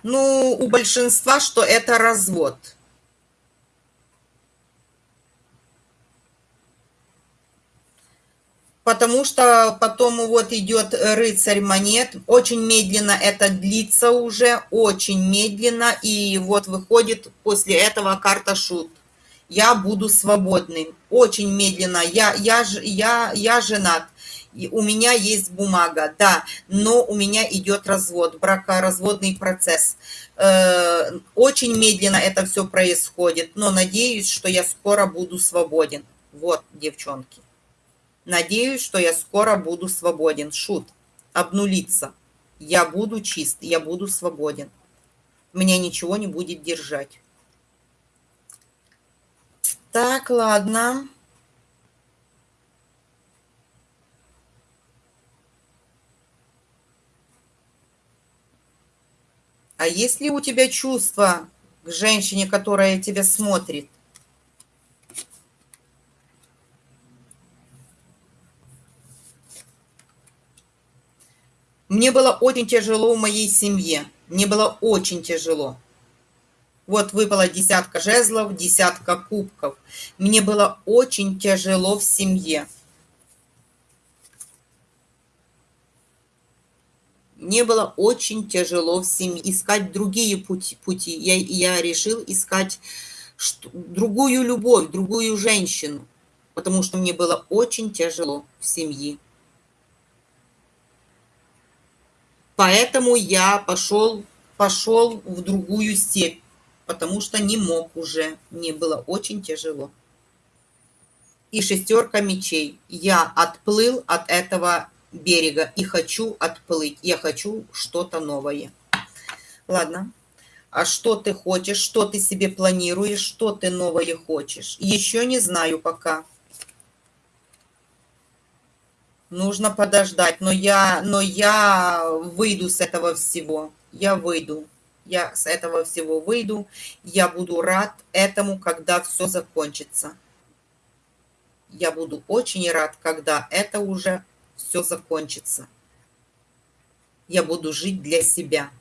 Ну, у большинства, что это развод. Потому что потом вот идет рыцарь монет. Очень медленно это длится уже, очень медленно. И вот выходит после этого карта шут. Я буду свободным. Очень медленно. Я, я, я, я женат у меня есть бумага, да, но у меня идет развод, бракоразводный процесс. Э, очень медленно это все происходит, но надеюсь, что я скоро буду свободен. Вот, девчонки. Надеюсь, что я скоро буду свободен. Шут. Обнулиться. Я буду чист, я буду свободен. Меня ничего не будет держать. Так, ладно. А есть ли у тебя чувство к женщине, которая тебя смотрит? Мне было очень тяжело в моей семье. Мне было очень тяжело. Вот выпала десятка жезлов, десятка кубков. Мне было очень тяжело в семье. Мне было очень тяжело в семье искать другие пути. пути. Я, я решил искать что, другую любовь, другую женщину, потому что мне было очень тяжело в семье. Поэтому я пошел, пошел в другую степь, потому что не мог уже, мне было очень тяжело. И шестерка мечей. Я отплыл от этого берега и хочу отплыть. Я хочу что-то новое. Ладно. А что ты хочешь, что ты себе планируешь, что ты новое хочешь? Еще не знаю пока. Нужно подождать, но я, но я выйду с этого всего. Я выйду. Я с этого всего выйду. Я буду рад этому, когда все закончится. Я буду очень рад, когда это уже все закончится. Я буду жить для себя.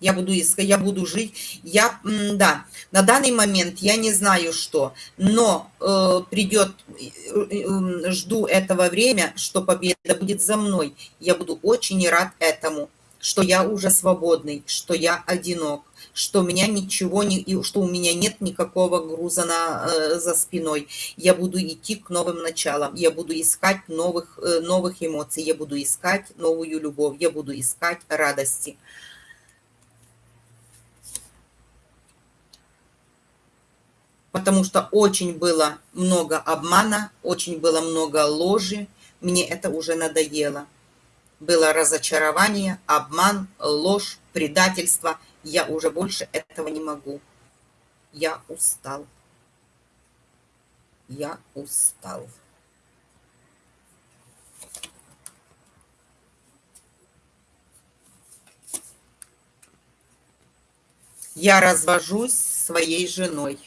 я буду искать, я буду жить, я, да, на данный момент я не знаю что, но э, придет, э, э, жду этого время, что победа будет за мной, я буду очень рад этому, что я уже свободный, что я одинок, что меня ничего не, что у меня нет никакого груза на, э, за спиной. Я буду идти к новым началам, я буду искать новых, э, новых эмоций, я буду искать новую любовь, я буду искать радости. потому что очень было много обмана, очень было много ложи. Мне это уже надоело. Было разочарование, обман, ложь, предательство. Я уже больше этого не могу. Я устал. Я устал. Я развожусь своей женой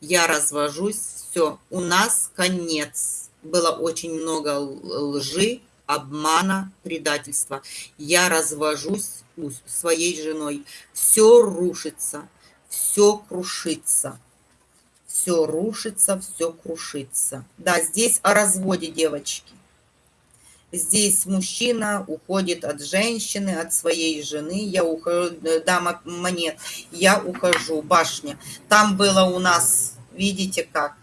я развожусь, все, у нас конец. Было очень много лжи, обмана, предательства. Я развожусь своей женой. Все рушится, все крушится. Все рушится, все крушится. Да, здесь о разводе, девочки. Здесь мужчина уходит от женщины, от своей жены. Я ухожу, э, дама монет, я ухожу, башня. Там было у нас, видите как,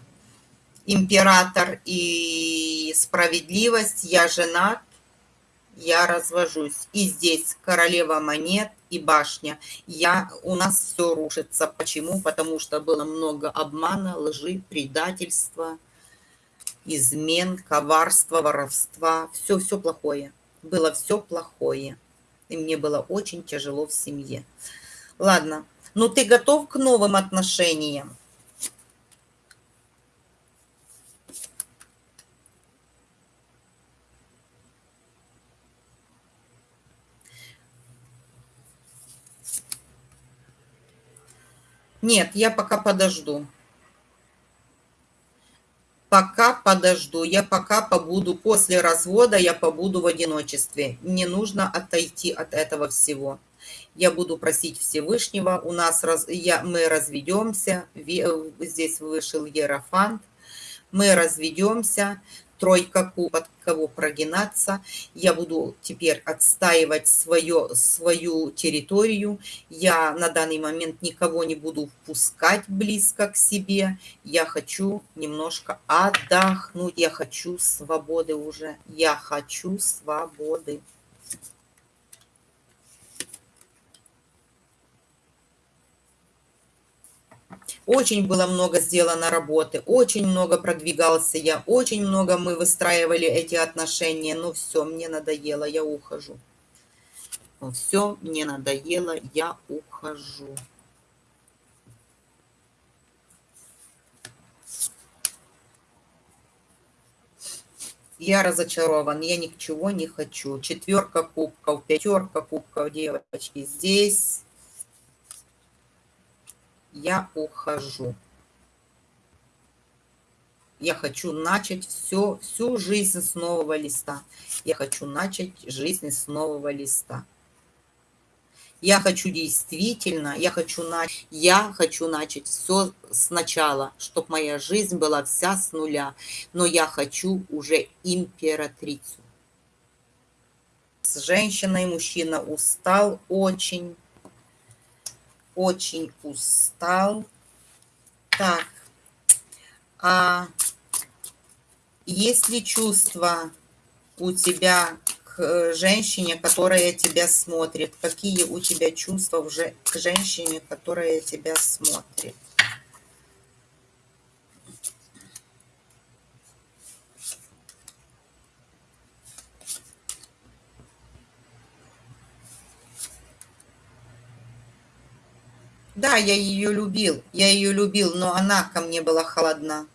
император и справедливость. Я женат, я развожусь. И здесь королева монет и башня. Я, у нас все рушится. Почему? Потому что было много обмана, лжи, предательства измен, коварства, воровства, все-все плохое. Было все плохое. И мне было очень тяжело в семье. Ладно, ну ты готов к новым отношениям? Нет, я пока подожду пока подожду, я пока побуду, после развода я побуду в одиночестве. Мне нужно отойти от этого всего. Я буду просить Всевышнего, у нас раз, я, мы разведемся, здесь вышел Ерофант, мы разведемся, тройка под кого прогинаться. Я буду теперь отстаивать свое, свою территорию. Я на данный момент никого не буду впускать близко к себе. Я хочу немножко отдохнуть. Я хочу свободы уже. Я хочу свободы. Очень было много сделано работы, очень много продвигался я, очень много мы выстраивали эти отношения. Но все, мне надоело, я ухожу. Все, мне надоело, я ухожу. Я разочарован, я ничего не хочу. Четверка кубков, пятерка кубков, девочки. Здесь я ухожу. Я хочу начать все, всю жизнь с нового листа. Я хочу начать жизнь с нового листа. Я хочу действительно, я хочу, на, я хочу начать все сначала, чтобы моя жизнь была вся с нуля. Но я хочу уже императрицу. С женщиной мужчина устал очень очень устал. Так, а есть ли чувство у тебя к женщине, которая тебя смотрит. Какие у тебя чувства уже к женщине, которая тебя смотрит. Да, я ее любил, я ее любил, но она ко мне была холодна.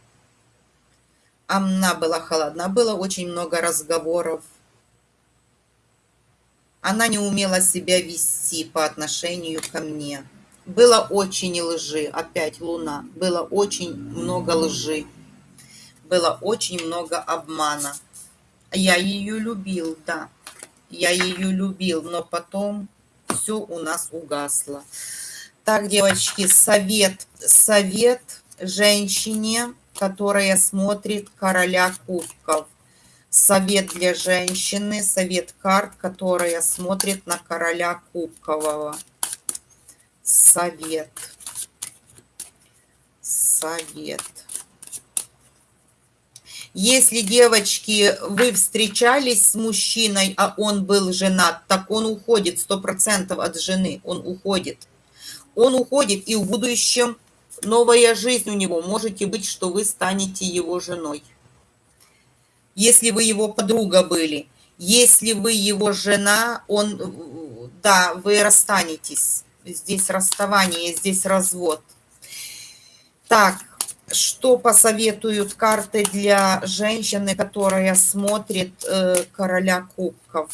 Она была холодна, было очень много разговоров. Она не умела себя вести по отношению ко мне. Было очень лжи, опять луна, было очень много лжи, было очень много обмана. Я ее любил, да, я ее любил, но потом все у нас угасло. Так, девочки, совет, совет женщине, которая смотрит короля кубков. Совет для женщины, совет карт, которая смотрит на короля кубкового. Совет. Совет. Если, девочки, вы встречались с мужчиной, а он был женат, так он уходит, сто процентов от жены, он уходит он уходит, и в будущем новая жизнь у него. Можете быть, что вы станете его женой. Если вы его подруга были, если вы его жена, он, да, вы расстанетесь. Здесь расставание, здесь развод. Так, что посоветуют карты для женщины, которая смотрит э, короля кубков?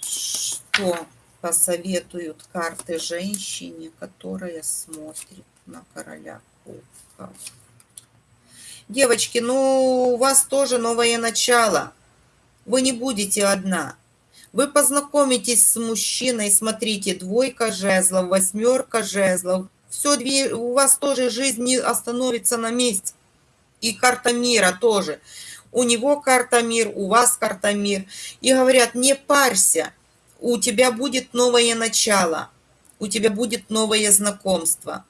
Что? Посоветуют карты женщине, которая смотрит на короля кубков. Девочки, ну, у вас тоже новое начало. Вы не будете одна. Вы познакомитесь с мужчиной, смотрите, двойка жезлов, восьмерка жезлов. Все, у вас тоже жизнь не остановится на месте. И карта мира тоже. У него карта мир, у вас карта мир. И говорят, не парься, у тебя будет новое начало, у тебя будет новое знакомство.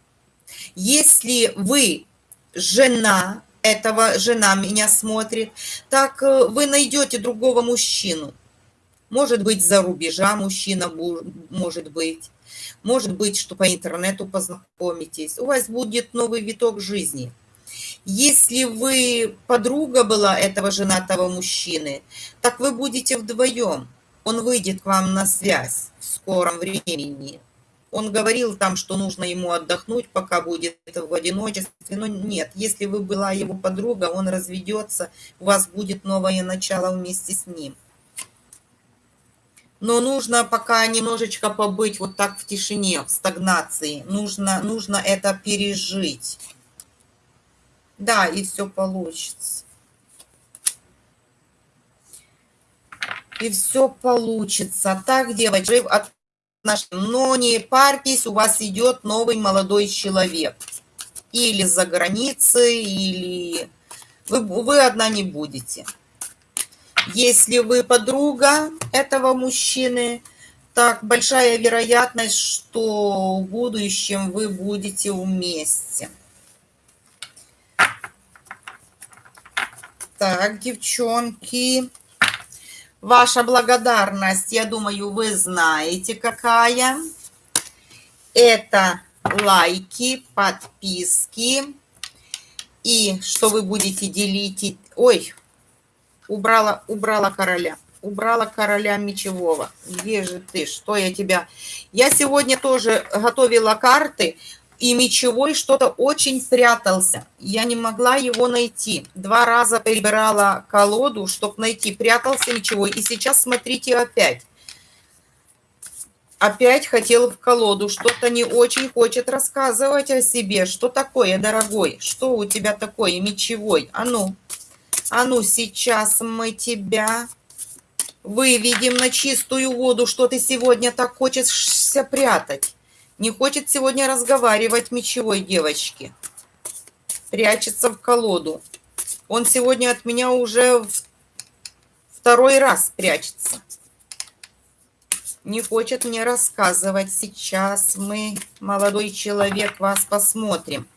Если вы жена этого, жена меня смотрит, так э, вы найдете другого мужчину. Может быть, за рубежа мужчина может быть. Может быть, что по интернету познакомитесь. У вас будет новый виток жизни. Если вы подруга была этого женатого мужчины, так вы будете вдвоем он выйдет к вам на связь в скором времени. Он говорил там, что нужно ему отдохнуть, пока будет в одиночестве. Но нет, если вы была его подруга, он разведется, у вас будет новое начало вместе с ним. Но нужно пока немножечко побыть вот так в тишине, в стагнации. Нужно, нужно это пережить. Да, и все получится. И все получится. Так, девочки, от но не парьтесь, у вас идет новый молодой человек. Или за границей, или вы, вы одна не будете. Если вы подруга этого мужчины, так большая вероятность, что в будущем вы будете вместе. Так, девчонки. Ваша благодарность, я думаю, вы знаете, какая. Это лайки, подписки. И что вы будете делить. Ой, убрала, убрала короля. Убрала короля мечевого. Где же ты? Что я тебя... Я сегодня тоже готовила карты и мечевой что-то очень прятался. Я не могла его найти. Два раза перебирала колоду, чтобы найти. Прятался мечевой. И сейчас смотрите опять. Опять хотел в колоду. Что-то не очень хочет рассказывать о себе. Что такое, дорогой? Что у тебя такое, мечевой? А ну, а ну, сейчас мы тебя выведем на чистую воду. Что ты сегодня так хочешь прятать? Не хочет сегодня разговаривать мечевой девочки. Прячется в колоду. Он сегодня от меня уже второй раз прячется. Не хочет мне рассказывать. Сейчас мы, молодой человек, вас посмотрим.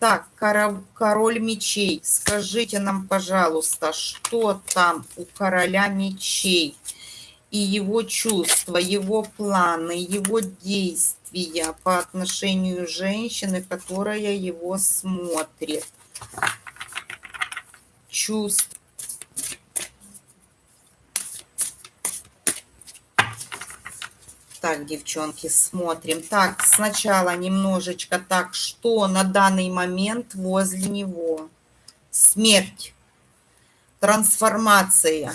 Так, король мечей, скажите нам, пожалуйста, что там у короля мечей? И его чувства, его планы, его действия по отношению женщины, которая его смотрит. Чувства Так, девчонки, смотрим. Так, сначала немножечко так, что на данный момент возле него? Смерть, трансформация,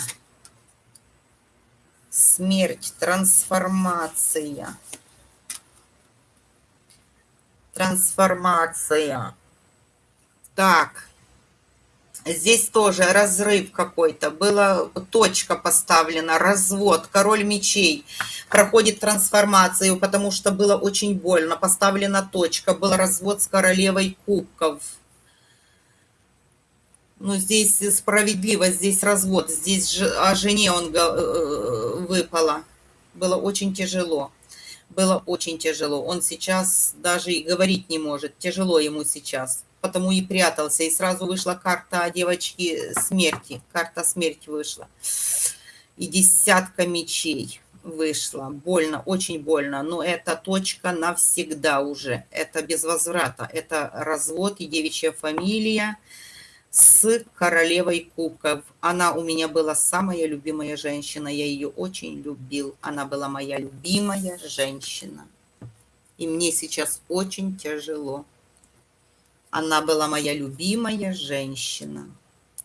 смерть, трансформация, трансформация. Так, Здесь тоже разрыв какой-то. Была точка поставлена, развод, король мечей. Проходит трансформацию, потому что было очень больно. Поставлена точка, был развод с королевой кубков. Ну, здесь справедливо, здесь развод. Здесь же, о жене он э, выпало. Было очень тяжело. Было очень тяжело. Он сейчас даже и говорить не может. Тяжело ему сейчас потому и прятался. И сразу вышла карта девочки смерти. Карта смерти вышла. И десятка мечей вышла. Больно, очень больно. Но это точка навсегда уже. Это без возврата. Это развод и девичья фамилия с королевой кубков. Она у меня была самая любимая женщина. Я ее очень любил. Она была моя любимая женщина. И мне сейчас очень тяжело. Она была моя любимая женщина.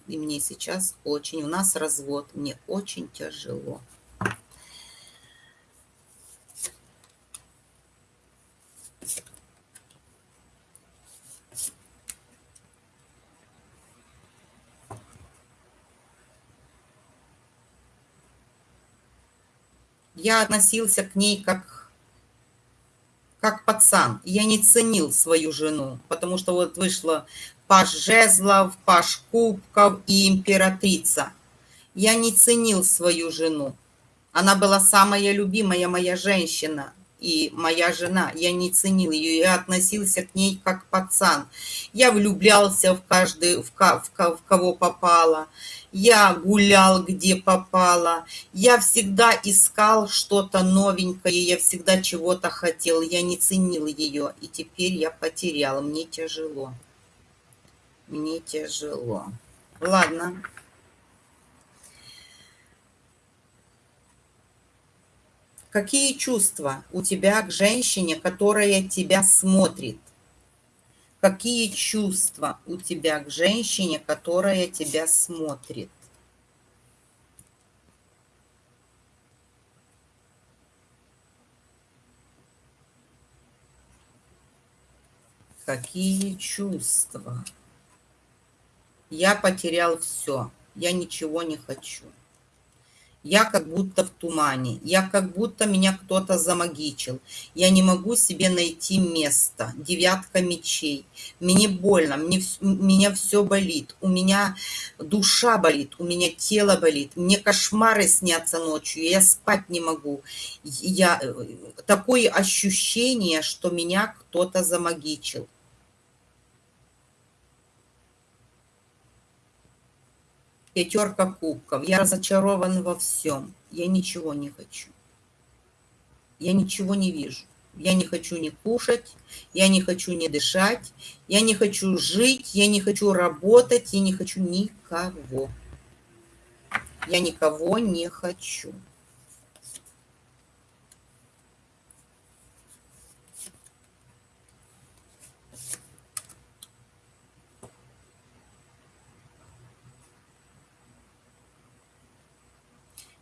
И мне сейчас очень... У нас развод. Мне очень тяжело. Я относился к ней как как пацан. Я не ценил свою жену, потому что вот вышла Паш Жезлов, Паш Кубков и императрица. Я не ценил свою жену. Она была самая любимая моя женщина и моя жена. Я не ценил ее, я относился к ней как пацан. Я влюблялся в каждый, в, в, в кого попало я гулял где попало, я всегда искал что-то новенькое, я всегда чего-то хотел, я не ценил ее, и теперь я потерял, мне тяжело. Мне тяжело. Ладно. Какие чувства у тебя к женщине, которая тебя смотрит? Какие чувства у тебя к женщине, которая тебя смотрит? Какие чувства? Я потерял все. Я ничего не хочу я как будто в тумане, я как будто меня кто-то замагичил, я не могу себе найти место, девятка мечей, мне больно, мне, меня все болит, у меня душа болит, у меня тело болит, мне кошмары снятся ночью, я спать не могу, я, э, такое ощущение, что меня кто-то замагичил. Пятерка кубков. Я разочарован во всем. Я ничего не хочу. Я ничего не вижу. Я не хочу ни кушать, я не хочу ни дышать, я не хочу жить, я не хочу работать, я не хочу никого. Я никого не хочу.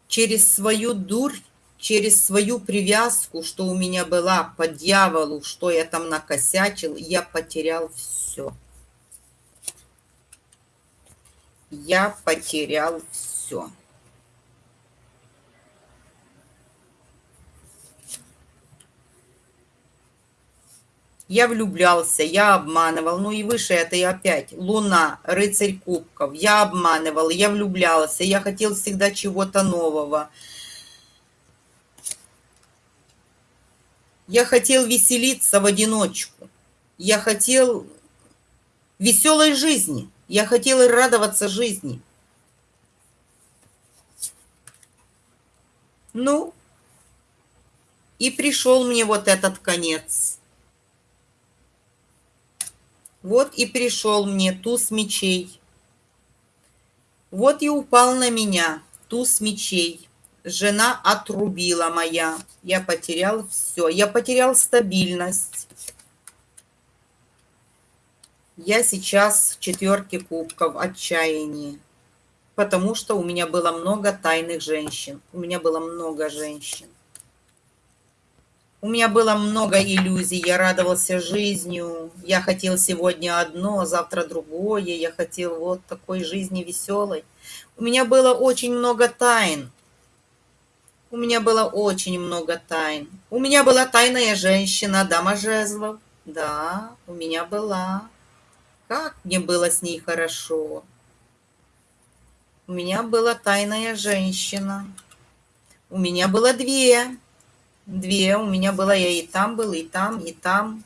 Через свою дурь, через свою привязку, что у меня была по дьяволу, что я там накосячил, я потерял все. Я потерял все. Я влюблялся, я обманывал. Ну и выше это и опять. Луна, рыцарь кубков. Я обманывал, я влюблялся, я хотел всегда чего-то нового. Я хотел веселиться в одиночку. Я хотел веселой жизни. Я хотел радоваться жизни. Ну, и пришел мне вот этот конец. Вот и пришел мне туз мечей. Вот и упал на меня туз мечей. Жена отрубила моя. Я потерял все. Я потерял стабильность. Я сейчас в четверке кубков отчаянии потому что у меня было много тайных женщин. У меня было много женщин. У меня было много иллюзий, я радовался жизнью. Я хотел сегодня одно, завтра другое. Я хотел вот такой жизни веселой. У меня было очень много тайн. У меня было очень много тайн. У меня была тайная женщина, дама жезлов. Да, у меня была. Как мне было с ней хорошо. У меня была тайная женщина. У меня было две. Две. У меня была я и там был, и там, и там.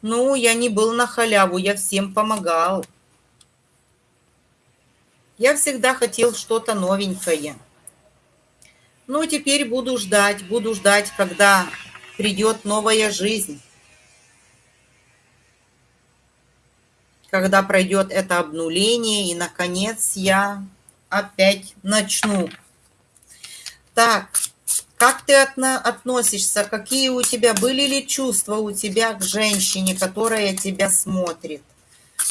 Ну, я не был на халяву, я всем помогал. Я всегда хотел что-то новенькое. Ну, теперь буду ждать, буду ждать, когда придет новая жизнь. Когда пройдет это обнуление, и, наконец, я опять начну. Так, как ты относишься? Какие у тебя были ли чувства у тебя к женщине, которая тебя смотрит?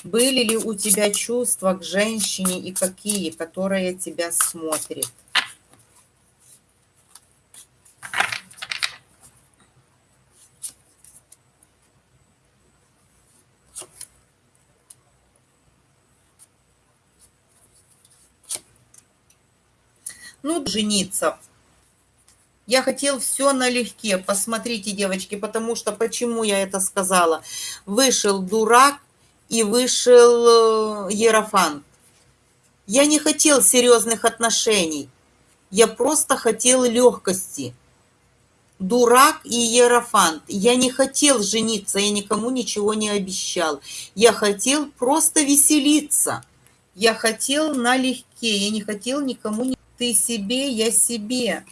Были ли у тебя чувства к женщине и какие, которая тебя смотрит? Ну, жениться. Я хотел все налегке. Посмотрите, девочки, потому что почему я это сказала? Вышел дурак и вышел э, Ерофант. Я не хотел серьезных отношений. Я просто хотел легкости. Дурак и Ерофант. Я не хотел жениться, я никому ничего не обещал. Я хотел просто веселиться. Я хотел налегке, я не хотел никому ты себе, я себе.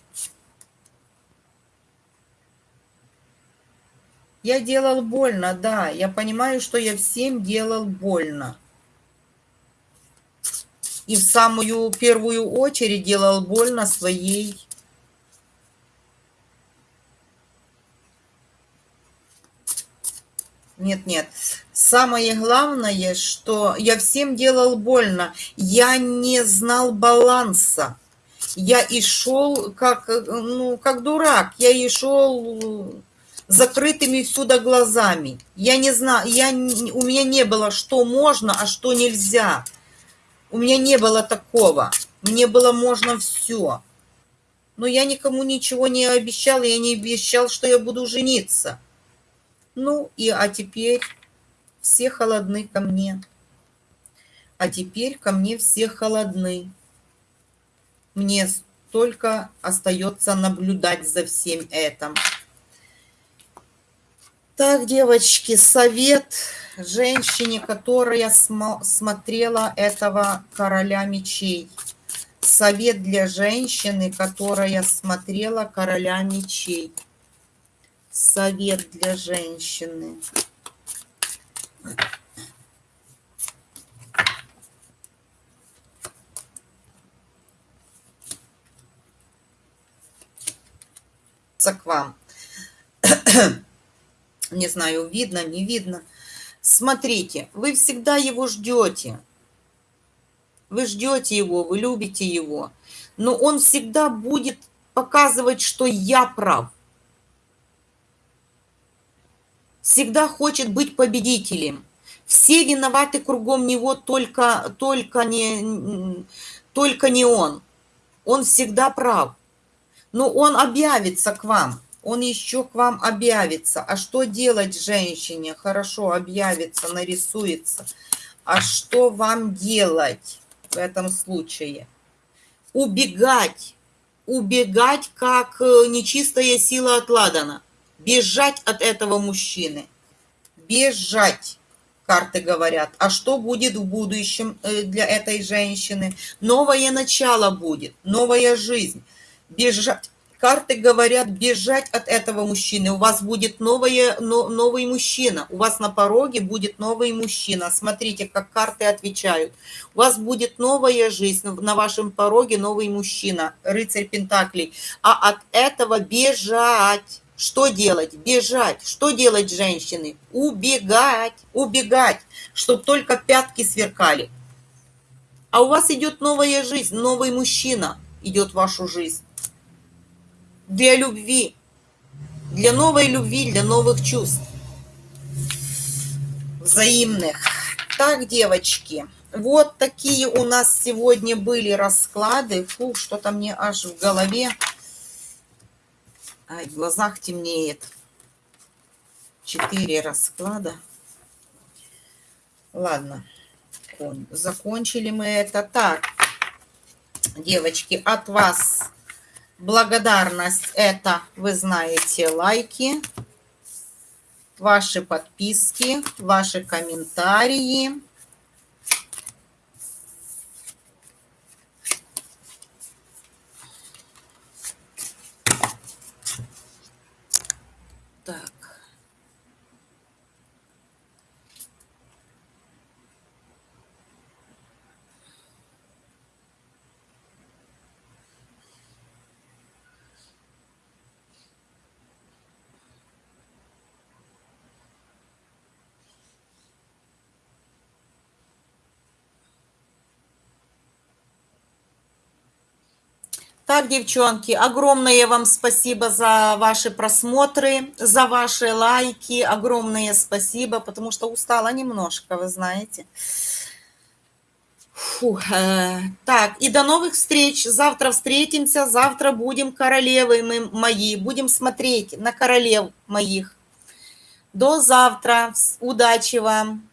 Я делал больно, да. Я понимаю, что я всем делал больно. И в самую первую очередь делал больно своей Нет, нет. Самое главное, что я всем делал больно. Я не знал баланса я и шел как, ну, как дурак, я и шел закрытыми сюда глазами. Я не знаю, я, у меня не было, что можно, а что нельзя. У меня не было такого. Мне было можно все. Но я никому ничего не обещал, я не обещал, что я буду жениться. Ну, и а теперь все холодны ко мне. А теперь ко мне все холодны. Мне только остается наблюдать за всем этим. Так, девочки, совет женщине, которая смо смотрела этого короля мечей. Совет для женщины, которая смотрела короля мечей. Совет для женщины. к вам. Не знаю, видно, не видно. Смотрите, вы всегда его ждете. Вы ждете его, вы любите его. Но он всегда будет показывать, что я прав. Всегда хочет быть победителем. Все виноваты кругом него, только, только, не, только не он. Он всегда прав. Но он объявится к вам. Он еще к вам объявится. А что делать женщине? Хорошо, объявится, нарисуется. А что вам делать в этом случае? Убегать. Убегать, как э, нечистая сила от Ладана. Бежать от этого мужчины. Бежать. карты говорят. А что будет в будущем э, для этой женщины? Новое начало будет, новая жизнь. Бежать. Карты говорят бежать от этого мужчины. У вас будет новое, но, новый мужчина. У вас на пороге будет новый мужчина. Смотрите, как карты отвечают. У вас будет новая жизнь. На вашем пороге новый мужчина. Рыцарь Пентаклей. А от этого бежать. Что делать? Бежать. Что делать женщины? Убегать. Убегать. Чтобы только пятки сверкали. А у вас идет новая жизнь, новый мужчина идет в вашу жизнь. Для любви. Для новой любви, для новых чувств. Взаимных. Так, девочки, вот такие у нас сегодня были расклады. Фу, что-то мне аж в голове Ай, в глазах темнеет. Четыре расклада. Ладно, закончили мы это. Так, девочки, от вас благодарность. Это, вы знаете, лайки, ваши подписки, ваши комментарии. Так, девчонки, огромное вам спасибо за ваши просмотры, за ваши лайки, огромное спасибо, потому что устала немножко, вы знаете. Фу, э, так, и до новых встреч. Завтра встретимся, завтра будем королевы мы, мои, будем смотреть на королев моих. До завтра, удачи вам.